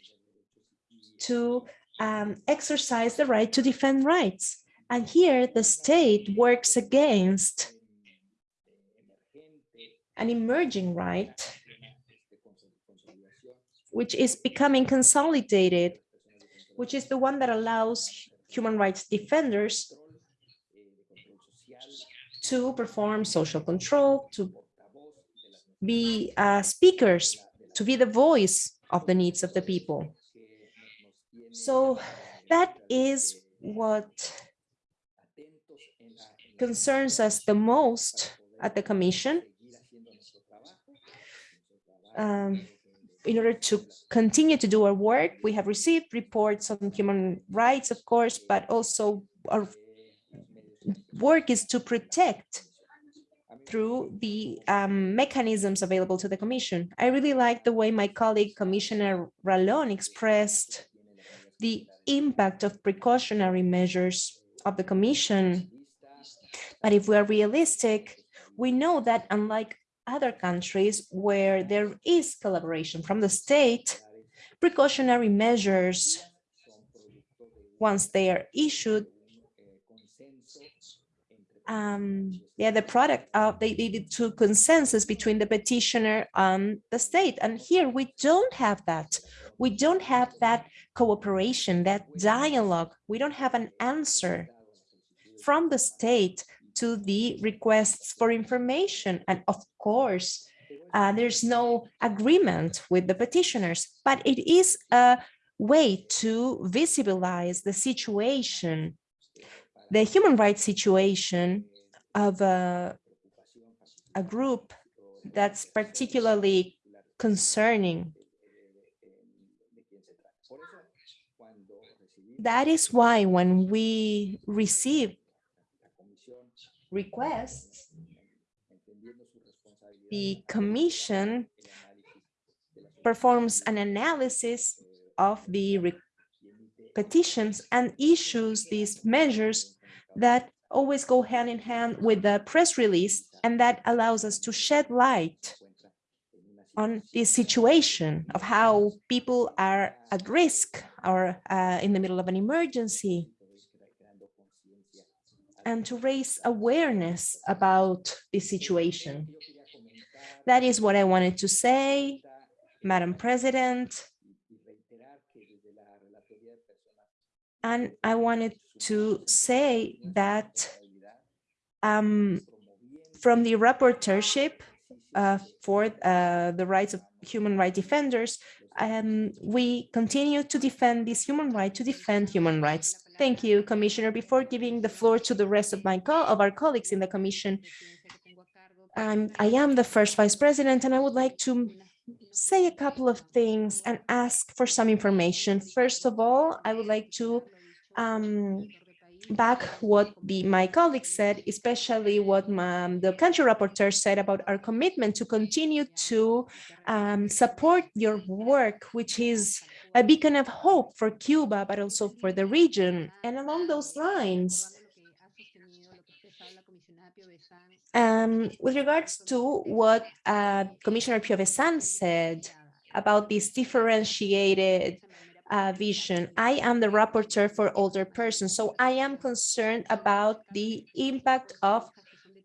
to um, exercise the right to defend rights. And here the state works against an emerging right, which is becoming consolidated, which is the one that allows human rights defenders to perform social control, to be uh, speakers, to be the voice of the needs of the people. So that is what concerns us the most at the Commission. Um, in order to continue to do our work, we have received reports on human rights, of course, but also our work is to protect through the um, mechanisms available to the Commission. I really like the way my colleague Commissioner Ralón expressed the impact of precautionary measures of the Commission. But if we are realistic, we know that unlike other countries where there is collaboration from the state, precautionary measures, once they are issued, um, yeah, the product of they needed to consensus between the petitioner and the state. And here we don't have that. We don't have that cooperation, that dialogue. We don't have an answer from the state to the requests for information. And of course, uh, there's no agreement with the petitioners, but it is a way to visibilize the situation the human rights situation of a, a group that's particularly concerning. That is why when we receive requests, the commission performs an analysis of the petitions and issues these measures that always go hand in hand with the press release and that allows us to shed light on this situation of how people are at risk or uh, in the middle of an emergency and to raise awareness about this situation. That is what I wanted to say, Madam President. And I wanted to say that um, from the rapporteurship uh, for uh, the rights of human rights defenders, um, we continue to defend this human right to defend human rights. Thank you, Commissioner. Before giving the floor to the rest of my of our colleagues in the Commission, I am the first Vice President, and I would like to say a couple of things and ask for some information. First of all, I would like to um, back what the, my colleagues said, especially what my, the country rapporteur said about our commitment to continue to um, support your work, which is a beacon of hope for Cuba, but also for the region. And along those lines, um, with regards to what uh, Commissioner Piovesan said about this differentiated uh, vision. I am the rapporteur for older persons, so I am concerned about the impact of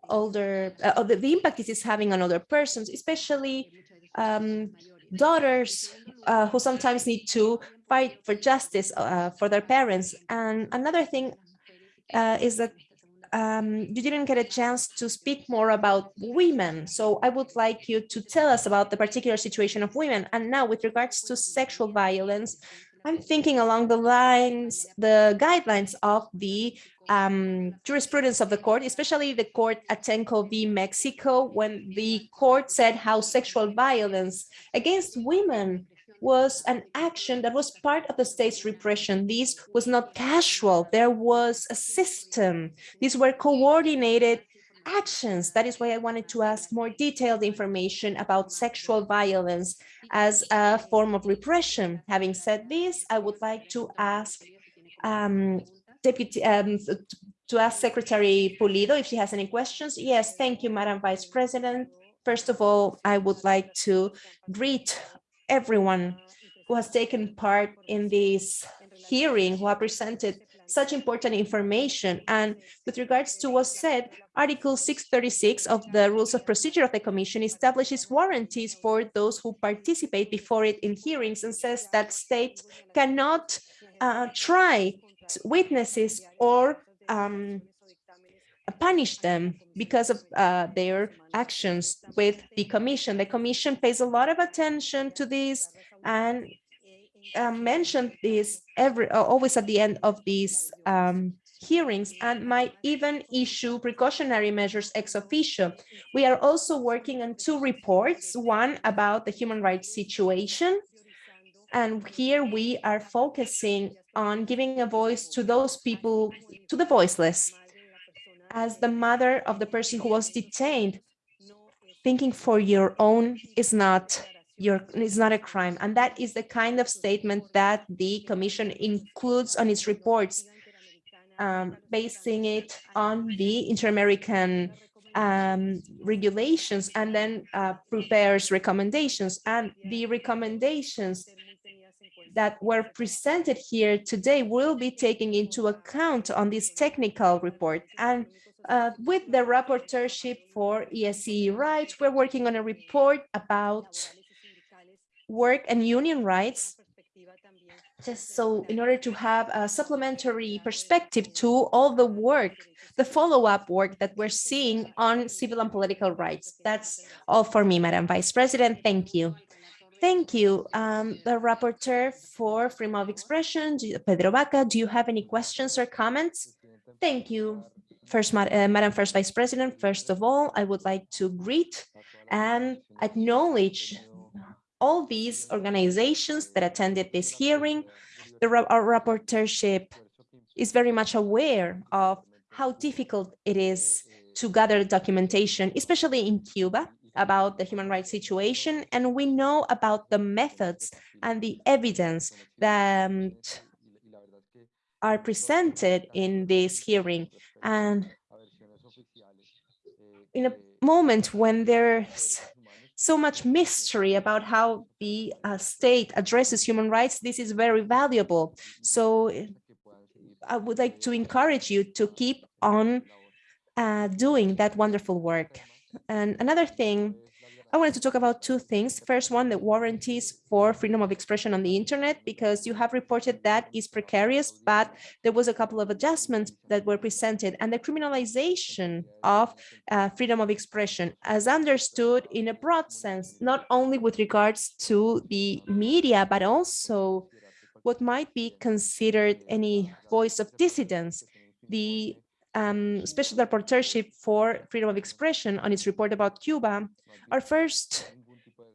older, uh, the, the, impact this is having on older persons, especially um, daughters uh, who sometimes need to fight for justice uh, for their parents. And another thing uh, is that um, you didn't get a chance to speak more about women. So I would like you to tell us about the particular situation of women. And now with regards to sexual violence, I'm thinking along the lines, the guidelines of the um, jurisprudence of the court, especially the court Atenco v. Mexico, when the court said how sexual violence against women was an action that was part of the state's repression. This was not casual. There was a system. These were coordinated actions. That is why I wanted to ask more detailed information about sexual violence as a form of repression. Having said this, I would like to ask um, Deputy um, to ask Secretary Pulido if she has any questions. Yes, thank you, Madam Vice President. First of all, I would like to greet everyone who has taken part in this hearing, who have presented such important information. And with regards to what said, Article 636 of the Rules of Procedure of the Commission establishes warranties for those who participate before it in hearings and says that states cannot uh, try witnesses or um, punish them because of uh, their actions with the commission. The commission pays a lot of attention to this and uh, mentioned this every uh, always at the end of these um, hearings and might even issue precautionary measures ex officio. We are also working on two reports, one about the human rights situation. And here we are focusing on giving a voice to those people, to the voiceless. As the mother of the person who was detained, thinking for your own is not your it's not a crime and that is the kind of statement that the commission includes on its reports um, basing it on the inter-american um, regulations and then uh, prepares recommendations. And the recommendations that were presented here today will be taken into account on this technical report. And uh, with the rapporteurship for ESE rights, we're working on a report about work and union rights just so in order to have a supplementary perspective to all the work, the follow-up work that we're seeing on civil and political rights. That's all for me, Madam Vice President. Thank you. Thank you. Um, the rapporteur for freedom of expression, Pedro Vaca, do you have any questions or comments? Thank you. First, uh, Madam First Vice President, first of all, I would like to greet and acknowledge all these organizations that attended this hearing. The our rapporteurship is very much aware of how difficult it is to gather documentation, especially in Cuba, about the human rights situation. And we know about the methods and the evidence that are presented in this hearing. And in a moment when there's so much mystery about how the uh, state addresses human rights, this is very valuable. So I would like to encourage you to keep on uh, doing that wonderful work. And another thing I wanted to talk about two things. First one, the warranties for freedom of expression on the internet, because you have reported that is precarious, but there was a couple of adjustments that were presented and the criminalization of uh, freedom of expression as understood in a broad sense, not only with regards to the media, but also what might be considered any voice of dissidence. The um, special rapporteurship for freedom of expression on its report about Cuba, our first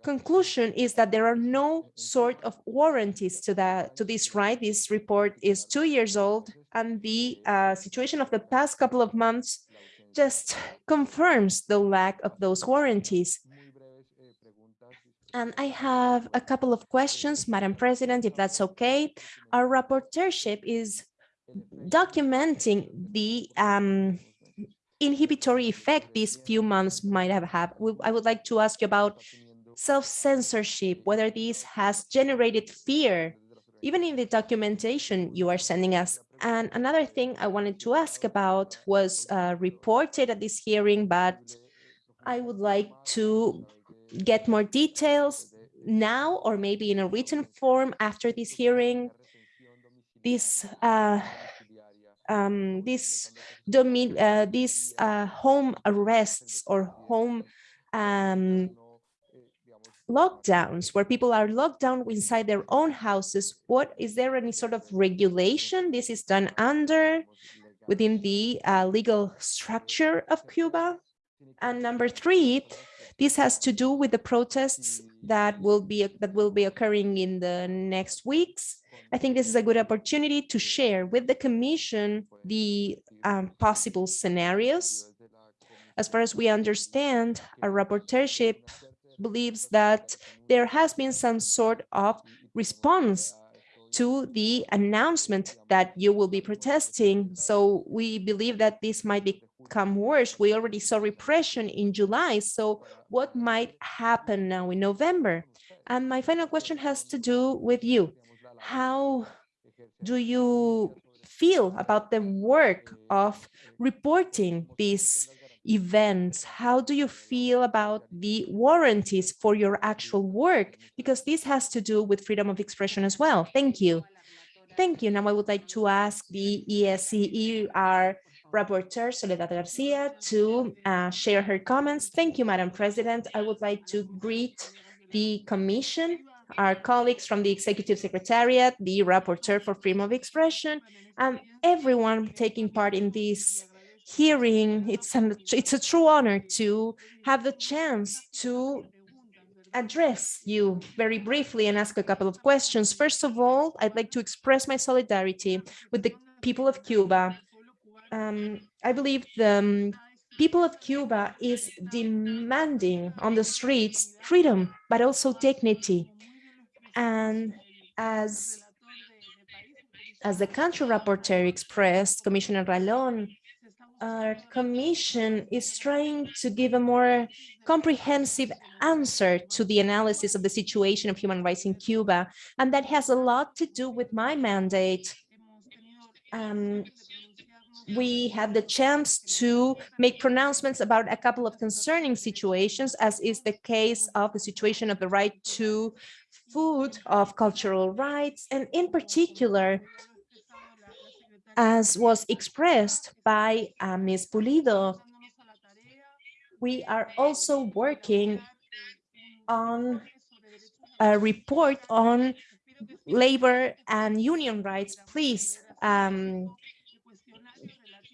conclusion is that there are no sort of warranties to that to this right. This report is two years old, and the uh, situation of the past couple of months just confirms the lack of those warranties. And I have a couple of questions, Madam President, if that's okay. Our rapporteurship is documenting the um, inhibitory effect these few months might have had. I would like to ask you about self-censorship, whether this has generated fear, even in the documentation you are sending us. And another thing I wanted to ask about was uh, reported at this hearing, but I would like to get more details now or maybe in a written form after this hearing this uh, um, this domin uh, these uh, home arrests or home um, lockdowns where people are locked down inside their own houses. What is there any sort of regulation this is done under within the uh, legal structure of Cuba? And number three, this has to do with the protests that will be that will be occurring in the next weeks I think this is a good opportunity to share with the Commission the um, possible scenarios. As far as we understand, our rapporteurship believes that there has been some sort of response to the announcement that you will be protesting. So we believe that this might become worse. We already saw repression in July. So what might happen now in November? And my final question has to do with you how do you feel about the work of reporting these events? How do you feel about the warranties for your actual work? Because this has to do with freedom of expression as well. Thank you. Thank you. Now I would like to ask the ESCER rapporteur Soledad Garcia to uh, share her comments. Thank you, Madam President. I would like to greet the Commission our colleagues from the Executive Secretariat, the Rapporteur for Freedom of Expression, and everyone taking part in this hearing. It's, an, it's a true honor to have the chance to address you very briefly and ask a couple of questions. First of all, I'd like to express my solidarity with the people of Cuba. Um, I believe the um, people of Cuba is demanding on the streets freedom, but also dignity. And as, as the country rapporteur expressed, Commissioner Ralón, our commission is trying to give a more comprehensive answer to the analysis of the situation of human rights in Cuba. And that has a lot to do with my mandate. Um, we had the chance to make pronouncements about a couple of concerning situations, as is the case of the situation of the right to food, of cultural rights, and in particular, as was expressed by uh, Ms. Pulido, we are also working on a report on labor and union rights. Please um,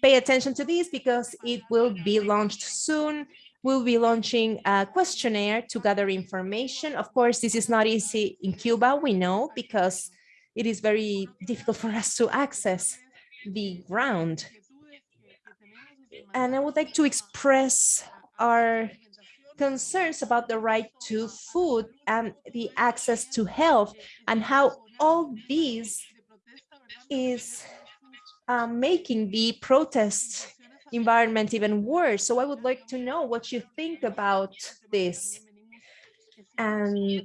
pay attention to this because it will be launched soon. We'll be launching a questionnaire to gather information. Of course, this is not easy in Cuba, we know, because it is very difficult for us to access the ground. And I would like to express our concerns about the right to food and the access to health and how all these is um, making the protest environment even worse. So I would like to know what you think about this. And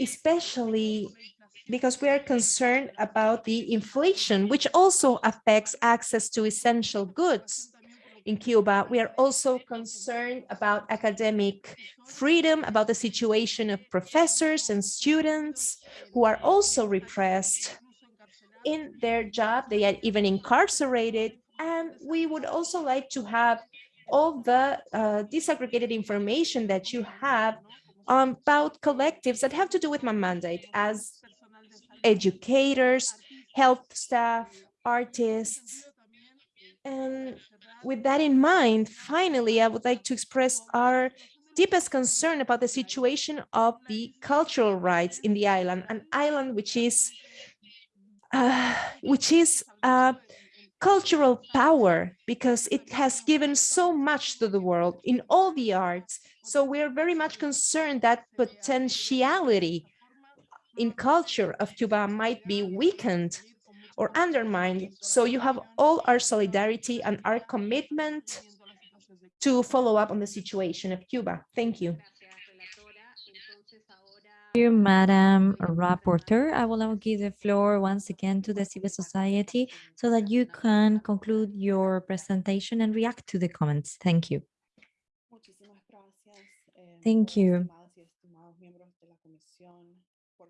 especially because we are concerned about the inflation, which also affects access to essential goods in Cuba. We are also concerned about academic freedom, about the situation of professors and students who are also repressed in their job. They are even incarcerated. And we would also like to have all the uh, disaggregated information that you have about collectives that have to do with my mandate as educators, health staff, artists. And with that in mind, finally, I would like to express our deepest concern about the situation of the cultural rights in the island, an island which is uh, which is uh, cultural power because it has given so much to the world in all the arts. So we're very much concerned that potentiality in culture of Cuba might be weakened or undermined. So you have all our solidarity and our commitment to follow up on the situation of Cuba. Thank you. Thank you, Madam Rapporteur. I will now give the floor once again to the civil society so that you can conclude your presentation and react to the comments. Thank you. Thank you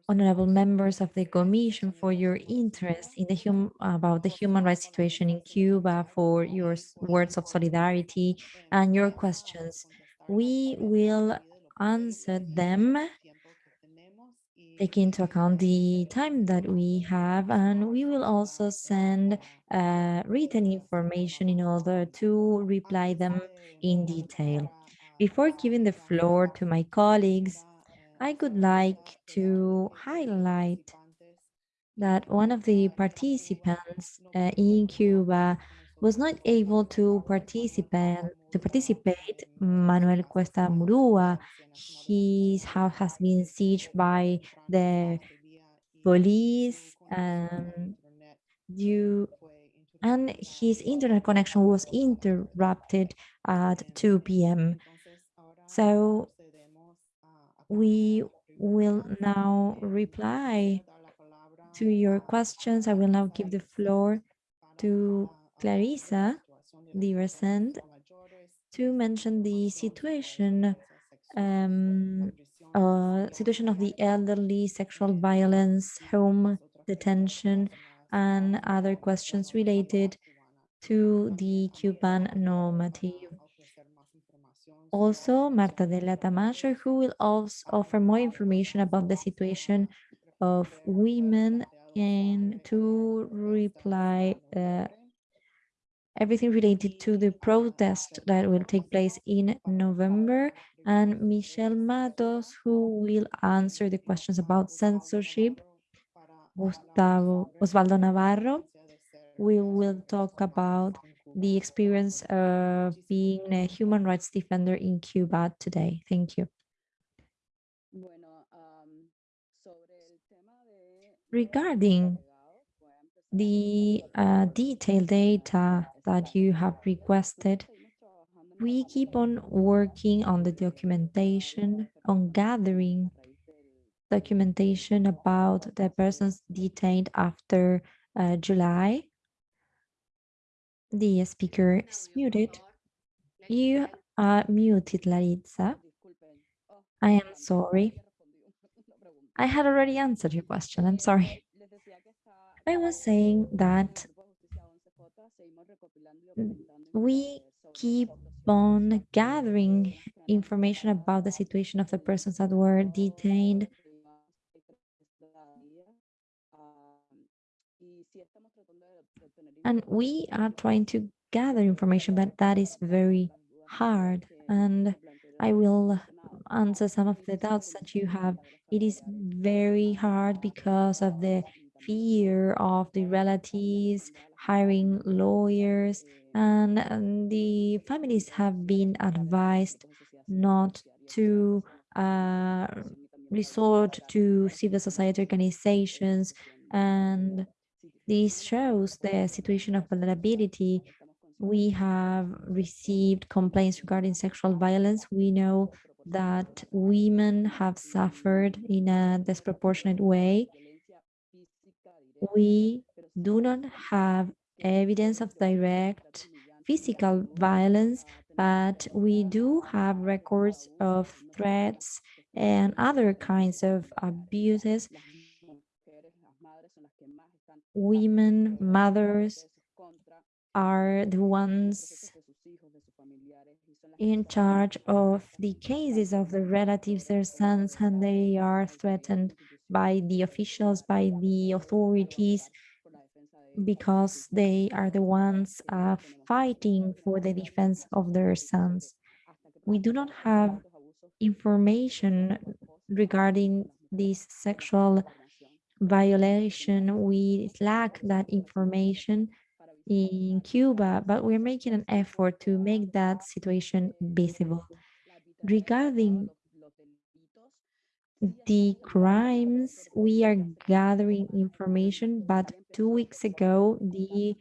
honorable members of the Commission for your interest in the hum about the human rights situation in Cuba, for your words of solidarity and your questions. We will answer them taking into account the time that we have and we will also send uh, written information in order to reply them in detail. Before giving the floor to my colleagues, I would like to highlight that one of the participants uh, in Cuba was not able to participate to participate Manuel Cuesta Morúa his house has been sieged by the police um, and due and his internet connection was interrupted at 2 p.m. So we will now reply to your questions. I will now give the floor to Laritza Diversent to mention the situation um, uh, situation of the elderly, sexual violence, home detention, and other questions related to the Cuban normative. Also Marthadela Tamayo, who will also offer more information about the situation of women and to reply uh, everything related to the protest that will take place in November and Michel Matos, who will answer the questions about censorship. Gustavo Osvaldo Navarro, we will talk about the experience of being a human rights defender in Cuba today. Thank you. Regarding the uh, detailed data that you have requested, we keep on working on the documentation, on gathering documentation about the persons detained after uh, July. The speaker is muted. You are muted, Laritza. I am sorry. I had already answered your question. I'm sorry. I was saying that we keep on gathering information about the situation of the persons that were detained. And we are trying to gather information, but that is very hard. And I will answer some of the doubts that you have. It is very hard because of the fear of the relatives hiring lawyers and, the families have been advised not to uh, resort to civil society organizations and this shows the situation of vulnerability we have received complaints regarding sexual violence. We know that women have suffered in a disproportionate way. We do not have evidence of direct physical violence, but we do have records of threats and other kinds of abuses. Women, mothers, are the ones in charge of the cases of the relatives, their sons, and they are threatened by the officials, by the authorities, because they are the ones uh, fighting for the defense of their sons. We do not have information regarding this sexual violation. We lack that information in Cuba, but we're making an effort to make that situation visible. Regarding the crimes, we are gathering information, but two weeks ago, the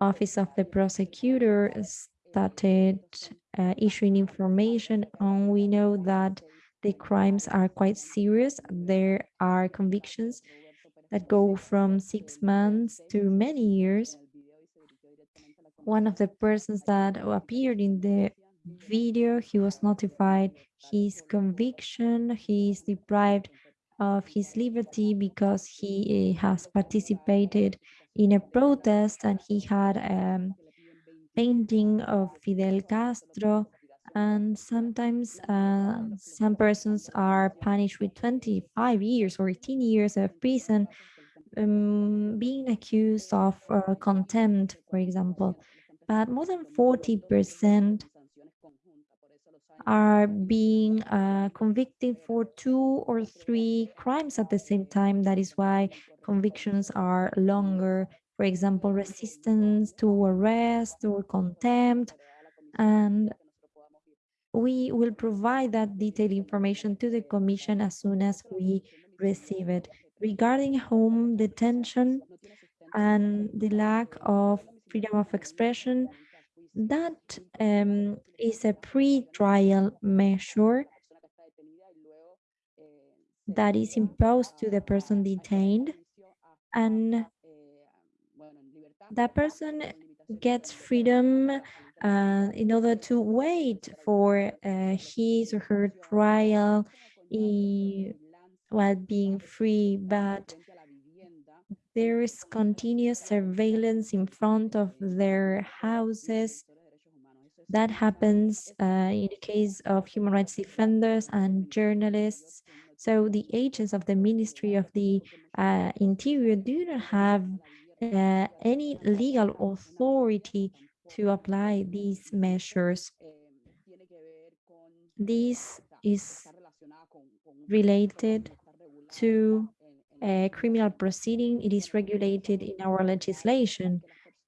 Office of the Prosecutor started uh, issuing information, and we know that the crimes are quite serious. There are convictions that go from six months to many years one of the persons that appeared in the video, he was notified his conviction, he is deprived of his liberty because he uh, has participated in a protest and he had a um, painting of Fidel Castro. And sometimes uh, some persons are punished with 25 years or 18 years of prison um, being accused of uh, contempt, for example, but more than 40% are being uh, convicted for two or three crimes at the same time. That is why convictions are longer. For example, resistance to arrest or contempt. And we will provide that detailed information to the Commission as soon as we receive it regarding home detention and the lack of freedom of expression, that um, is a pre-trial measure that is imposed to the person detained and that person gets freedom uh, in order to wait for uh, his or her trial while being free, but there is continuous surveillance in front of their houses. That happens uh, in the case of human rights defenders and journalists. So the agents of the Ministry of the uh, Interior do not have uh, any legal authority to apply these measures. This is related to a criminal proceeding. It is regulated in our legislation.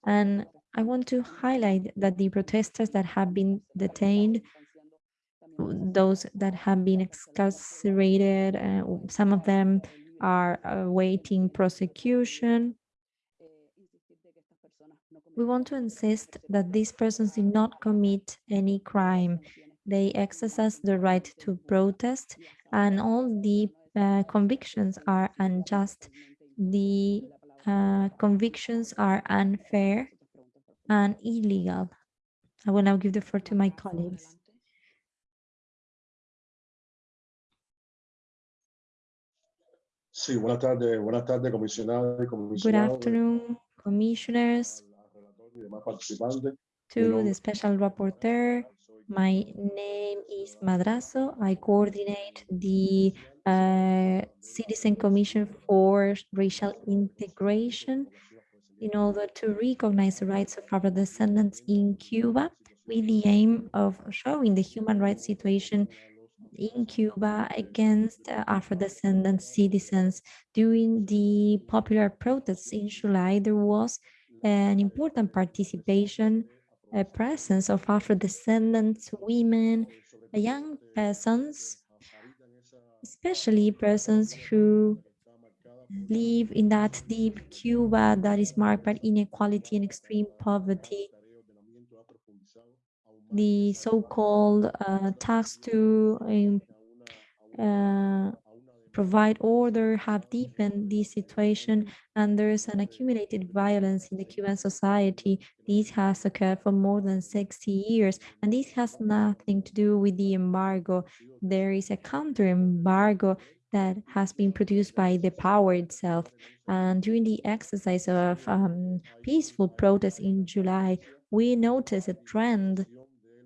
And I want to highlight that the protesters that have been detained, those that have been incarcerated, uh, some of them are awaiting prosecution. We want to insist that these persons did not commit any crime. They exercise the right to protest and all the uh, convictions are unjust. The uh, convictions are unfair and illegal. I will now give the floor to my colleagues. Sí, buenas tardes, buenas tardes, comisionadas y Good afternoon, commissioners, y demás participantes. to the special rapporteur. My name is Madrazo. I coordinate the uh, Citizen Commission for Racial Integration in order to recognize the rights of Afro-descendants in Cuba with the aim of showing the human rights situation in Cuba against uh, Afro-descendant citizens. During the popular protests in July, there was an important participation, a presence of Afro-descendants, women, young persons, especially persons who live in that deep Cuba that is marked by inequality and extreme poverty. The so-called uh, tax to um, uh, provide order have deepened this situation and there's an accumulated violence in the Cuban society. This has occurred for more than 60 years and this has nothing to do with the embargo. There is a counter embargo that has been produced by the power itself. And during the exercise of um, peaceful protests in July, we noticed a trend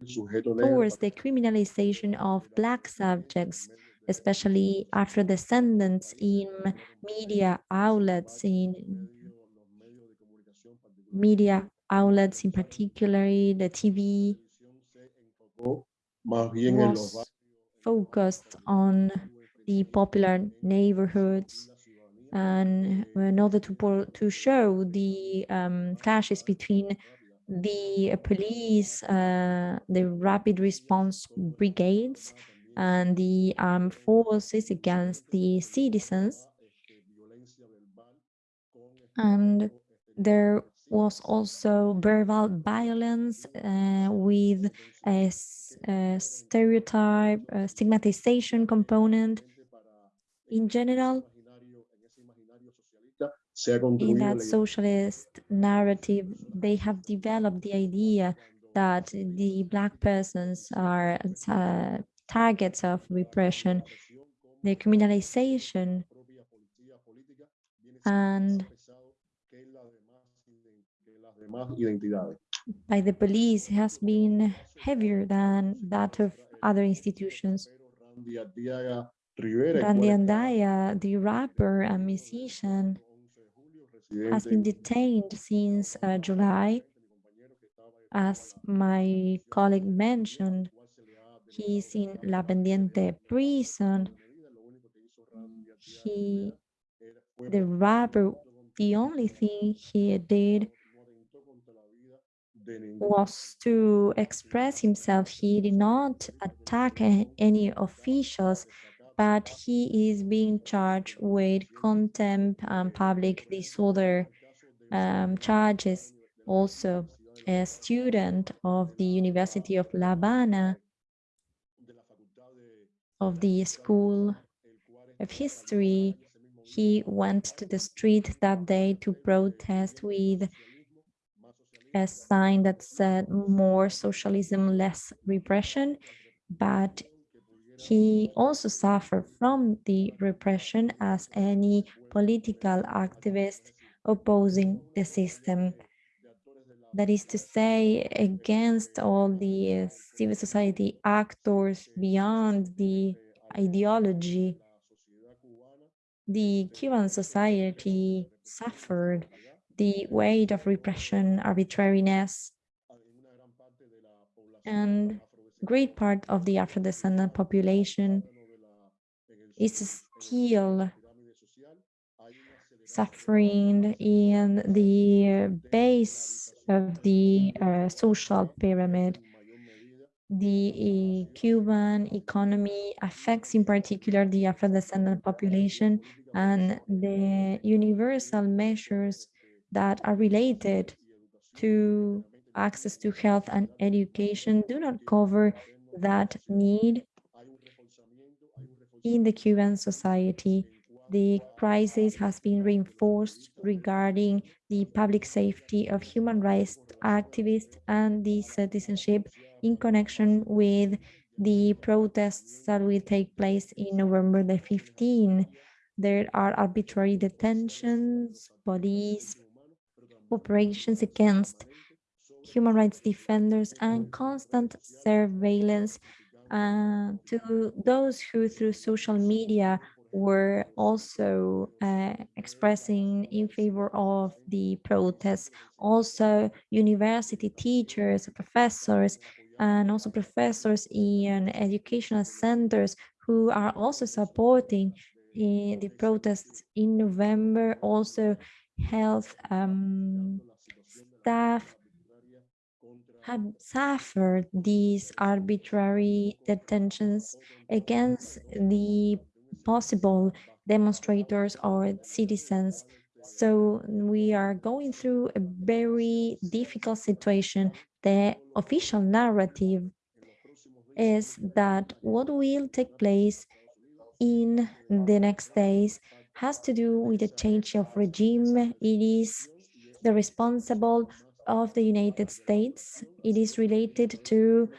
towards the criminalization of Black subjects, especially Afro-descendants in media outlets, in media outlets in particular, the TV Más bien en los was focused on the popular neighborhoods. And in order to to show the um, clashes between the police, uh, the rapid response brigades, and the armed forces against the citizens. And there was also verbal violence uh, with a stereotype, a stigmatization component. In general, in that socialist narrative, they have developed the idea that the black persons are uh, targets of repression, the criminalization and by the police has been heavier than that of other institutions. Randy Andaya, the rapper and musician, 11 de julio, has been detained since uh, July. As my colleague mentioned, he's in La Pendiente prison. He, the robber, the only thing he did was to express himself. He did not attack any officials, but he is being charged with contempt and public disorder um, charges. Also, a student of the University of La Habana de la facultad de of the School of History, he went to the street that day to protest with a sign that said more socialism, less repression, but he also suffered from the repression as any political activist opposing the system. That is to say, against all the uh, civil society actors beyond the ideology, the Cuban society suffered the weight of repression, arbitrariness, and great part of the Afro-descendant population is still suffering in the base of the uh, social pyramid. The uh, Cuban economy affects in particular the Afro-descendant population and the universal measures that are related to access to health and education do not cover that need in the Cuban society. The crisis has been reinforced regarding the public safety of human rights activists and the citizenship in connection with the protests that will take place in November the 15th. There are arbitrary detentions, police operations against human rights defenders and constant surveillance uh, to those who through social media were also uh, expressing in favor of the protests. Also, university teachers, professors, and also professors in educational centers who are also supporting uh, the protests in November. Also, health um, staff have suffered these arbitrary detentions against the possible demonstrators or citizens. So we are going through a very difficult situation. The official narrative is that what will take place in the next days has to do with the change of regime. It is the responsible of the United States. It is related to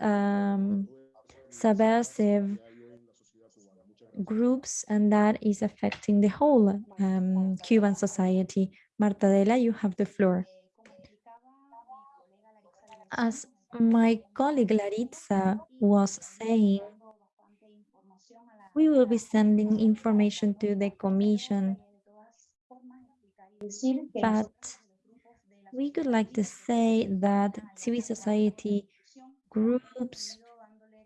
um, subversive groups and that is affecting the whole um, Cuban society. Marthadela, you have the floor. As my colleague Laritza was saying, we will be sending information to the commission, but we would like to say that civil society groups,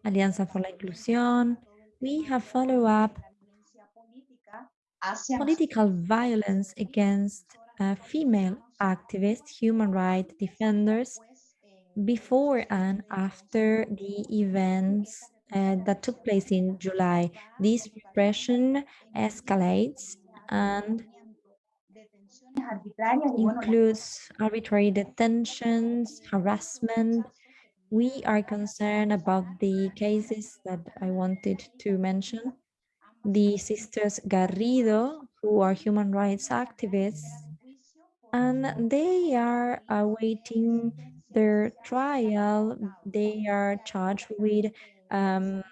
Alianza for la Inclusión, we have follow up political violence against uh, female activists, human rights defenders, before and after the events uh, that took place in July. This repression escalates and includes arbitrary detentions, harassment. We are concerned about the cases that I wanted to mention. The sisters Garrido, who are human rights activists, and they are awaiting their trial. They are charged with um,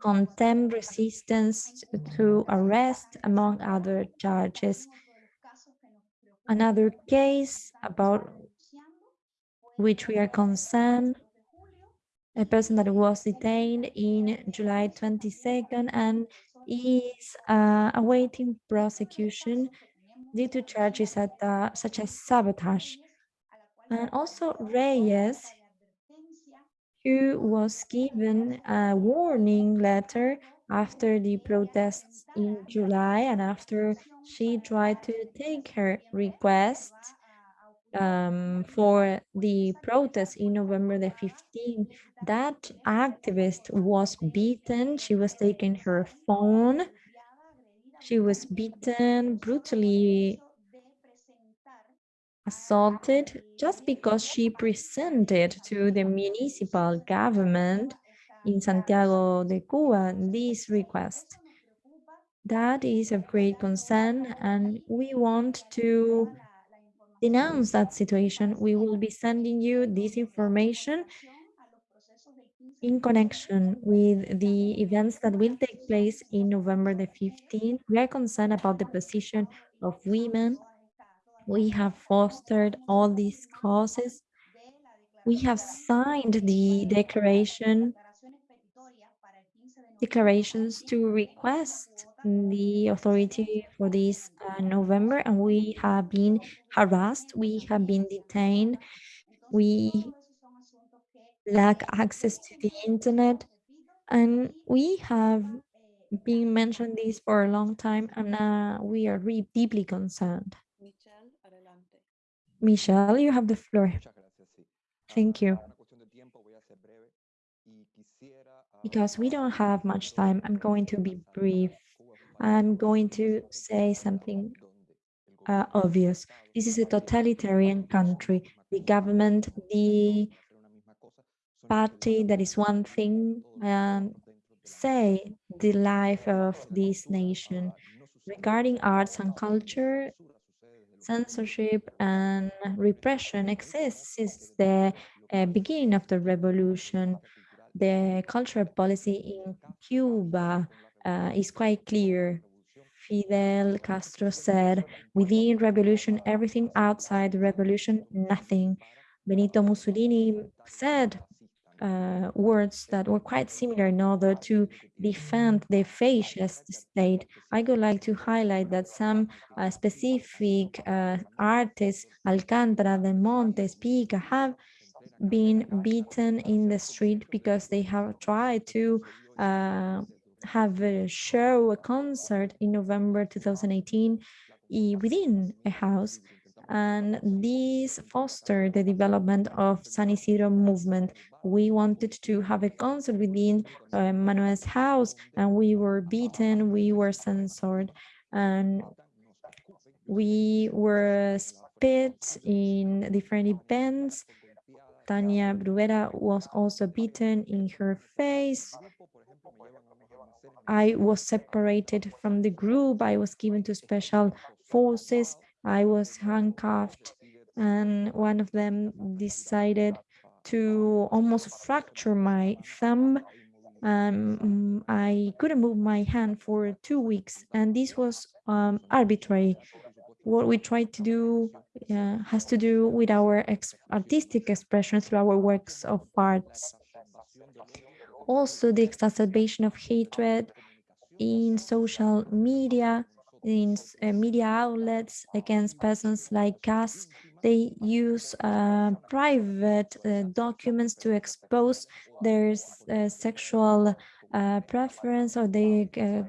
contempt resistance to arrest, among other charges. Another case about which we are concerned, a person that was detained in July 22nd and is uh, awaiting prosecution due to charges at, uh, such as sabotage. And also Reyes, who was given a warning letter after the protests in July and after she tried to take her request um, for the protest in November the 15th, that activist was beaten. She was taking her phone. She was beaten, brutally assaulted just because she presented to the municipal government in Santiago de Cuba this request. That is of great concern and we want to denounce that situation. We will be sending you this information in connection with the events that will take place in November the 15th. We are concerned about the position of women we have fostered all these causes. We have signed the declaration declarations to request the authority for this uh, November and we have been harassed, we have been detained, we lack access to the internet and we have been mentioned this for a long time and uh, we are really deeply concerned. Michel, you have the floor. Thank you. Because we don't have much time, I'm going to be brief. I'm going to say something uh, obvious. This is a totalitarian country. The government, the party that is one thing and say the life of this nation. Regarding arts and culture, censorship and repression exists since the uh, beginning of the revolution. The cultural policy in Cuba uh, is quite clear. Fidel Castro said, within revolution, everything outside the revolution, nothing. Benito Mussolini said uh, words that were quite similar in order to defend the fascist state. I would like to highlight that some uh, specific uh, artists, Alcántara, Del Monte, Pica, have been beaten in the street because they have tried to uh, have a show, a concert in November 2018 within a house and this fostered the development of San Isidro movement. We wanted to have a concert within uh, Manuel's house and we were beaten, we were censored and we were spit in different events. Tania Bruguera was also beaten in her face. I was separated from the group. I was given to special forces I was handcuffed and one of them decided to almost fracture my thumb. Um, I couldn't move my hand for two weeks and this was um, arbitrary. What we tried to do uh, has to do with our ex artistic expression through our works of arts. Also the exacerbation of hatred in social media in uh, media outlets against persons like us. They use uh, private uh, documents to expose their uh, sexual uh, preference or the uh,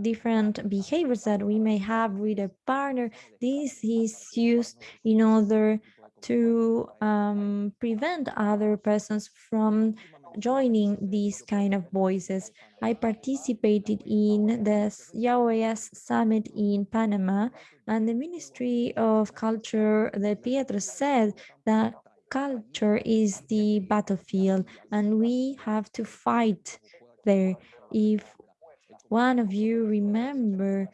different behaviors that we may have with a partner. This is used in order to um, prevent other persons from joining these kind of voices. I participated in the YAOES summit in Panama and the Ministry of Culture, the Prieto said that culture is the battlefield and we have to fight there. If one of you remember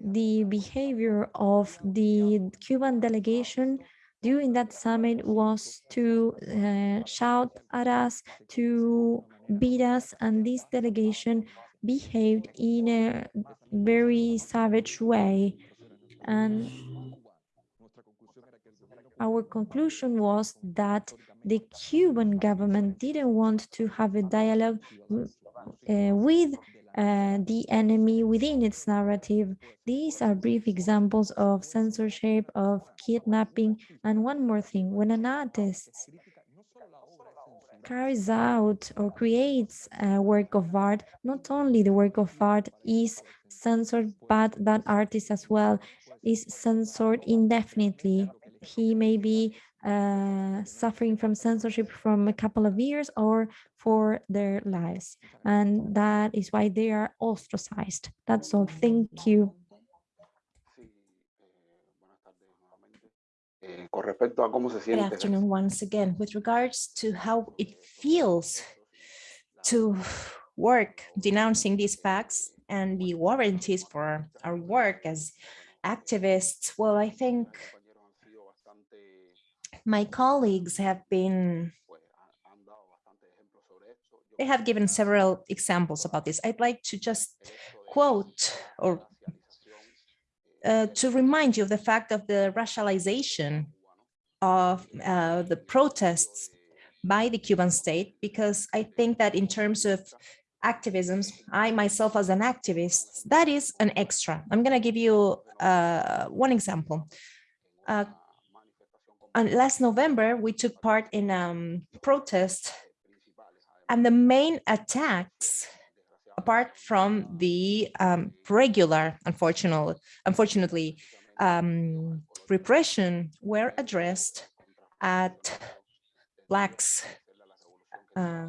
the behavior of the Cuban delegation during that summit was to uh, shout at us, to beat us, and this delegation behaved in a very savage way. And our conclusion was that the Cuban government didn't want to have a dialogue uh, with uh, the enemy within its narrative. These are brief examples of censorship, of kidnapping, and one more thing, when an artist carries out or creates a work of art, not only the work of art is censored, but that artist as well is censored indefinitely. He may be uh, suffering from censorship from a couple of years or for their lives. And that is why they are ostracized. That's all. Thank you. Good afternoon once again. With regards to how it feels to work denouncing these facts and the warranties for our work as activists, well, I think my colleagues have been they have given several examples about this. I'd like to just quote or uh, to remind you of the fact of the racialization of uh, the protests by the Cuban state, because I think that in terms of activism, I myself as an activist, that is an extra. I'm going to give you uh, one example. Last November, we took part in a um, protest and the main attacks, apart from the um, regular, unfortunately, unfortunately um, repression, were addressed at blacks. Uh,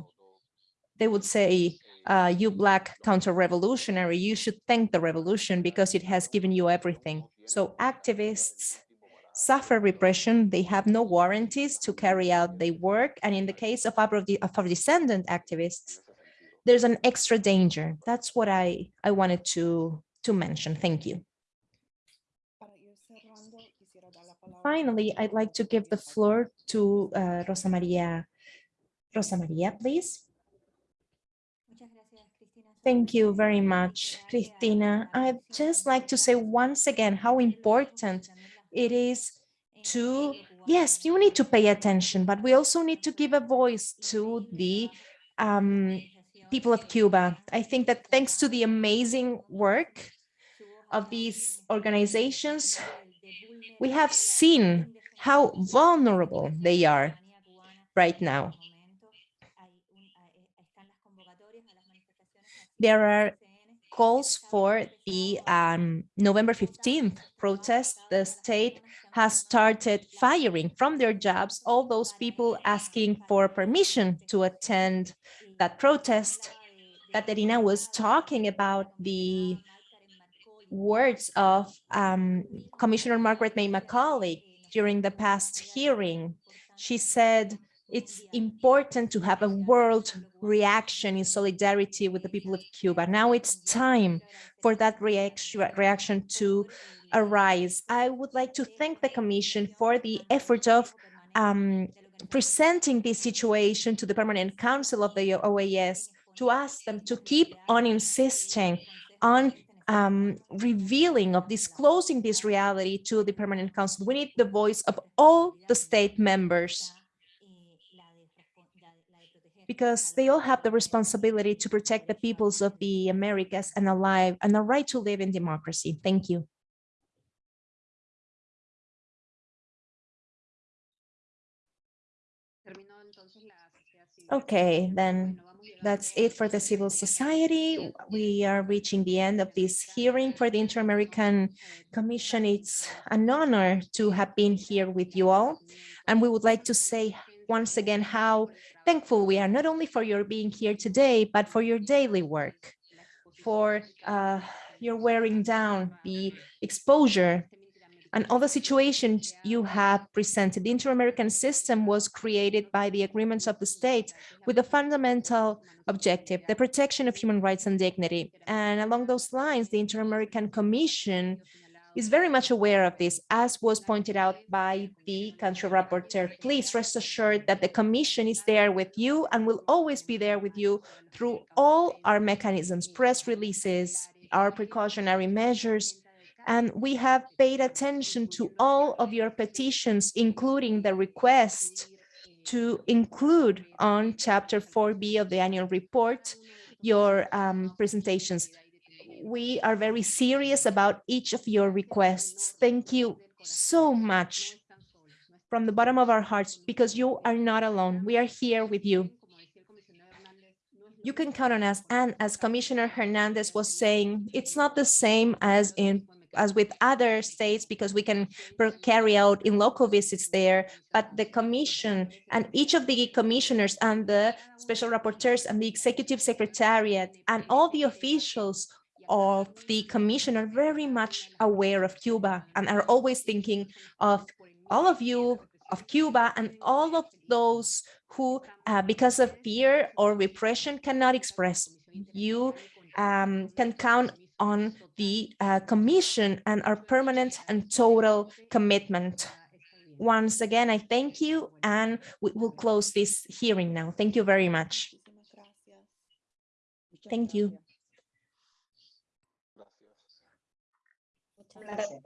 they would say, uh, you black counter-revolutionary, you should thank the revolution because it has given you everything. So activists suffer repression. They have no warranties to carry out their work. And in the case of Afro-descendant activists, there's an extra danger. That's what I, I wanted to, to mention. Thank you. Finally, I'd like to give the floor to uh, Rosa Maria. Rosa Maria, please. Thank you very much, Cristina. I'd just like to say once again how important it is to, yes, you need to pay attention, but we also need to give a voice to the um, people of Cuba. I think that thanks to the amazing work of these organizations, we have seen how vulnerable they are right now. There are calls for the um, November 15th protest. The state has started firing from their jobs all those people asking for permission to attend that protest. Caterina was talking about the words of um, Commissioner Margarette May during the past hearing. She said, it's important to have a world reaction in solidarity with the people of Cuba. Now it's time for that reaction, reaction to arise. I would like to thank the Commission for the effort of um, presenting this situation to the Permanent Council of the OAS to ask them to keep on insisting on um, revealing of disclosing this reality to the Permanent Council. We need the voice of all the state members because they all have the responsibility to protect the peoples of the Americas and alive and the right to live in democracy. Thank you. Okay, then that's it for the civil society. We are reaching the end of this hearing for the Inter-American Commission. It's an honor to have been here with you all. And we would like to say once again how thankful we are, not only for your being here today, but for your daily work, for uh, your wearing down, the exposure, and all the situations you have presented. The Inter-American system was created by the agreements of the states with a fundamental objective, the protection of human rights and dignity. And along those lines, the Inter-American Commission is very much aware of this, as was pointed out by the country rapporteur. Please rest assured that the Commission is there with you and will always be there with you through all our mechanisms, press releases, our precautionary measures, and we have paid attention to all of your petitions, including the request to include on chapter 4b of the annual report your um, presentations we are very serious about each of your requests. Thank you so much from the bottom of our hearts because you are not alone. We are here with you. You can count on us. And as Commissioner Hernandez was saying, it's not the same as in as with other states because we can carry out in local visits there, but the commission and each of the commissioners and the special rapporteurs and the executive secretariat and all the officials of the commission are very much aware of Cuba and are always thinking of all of you of Cuba and all of those who, uh, because of fear or repression, cannot express. You um, can count on the uh, commission and our permanent and total commitment. Once again, I thank you and we will close this hearing now. Thank you very much. Thank you. placer.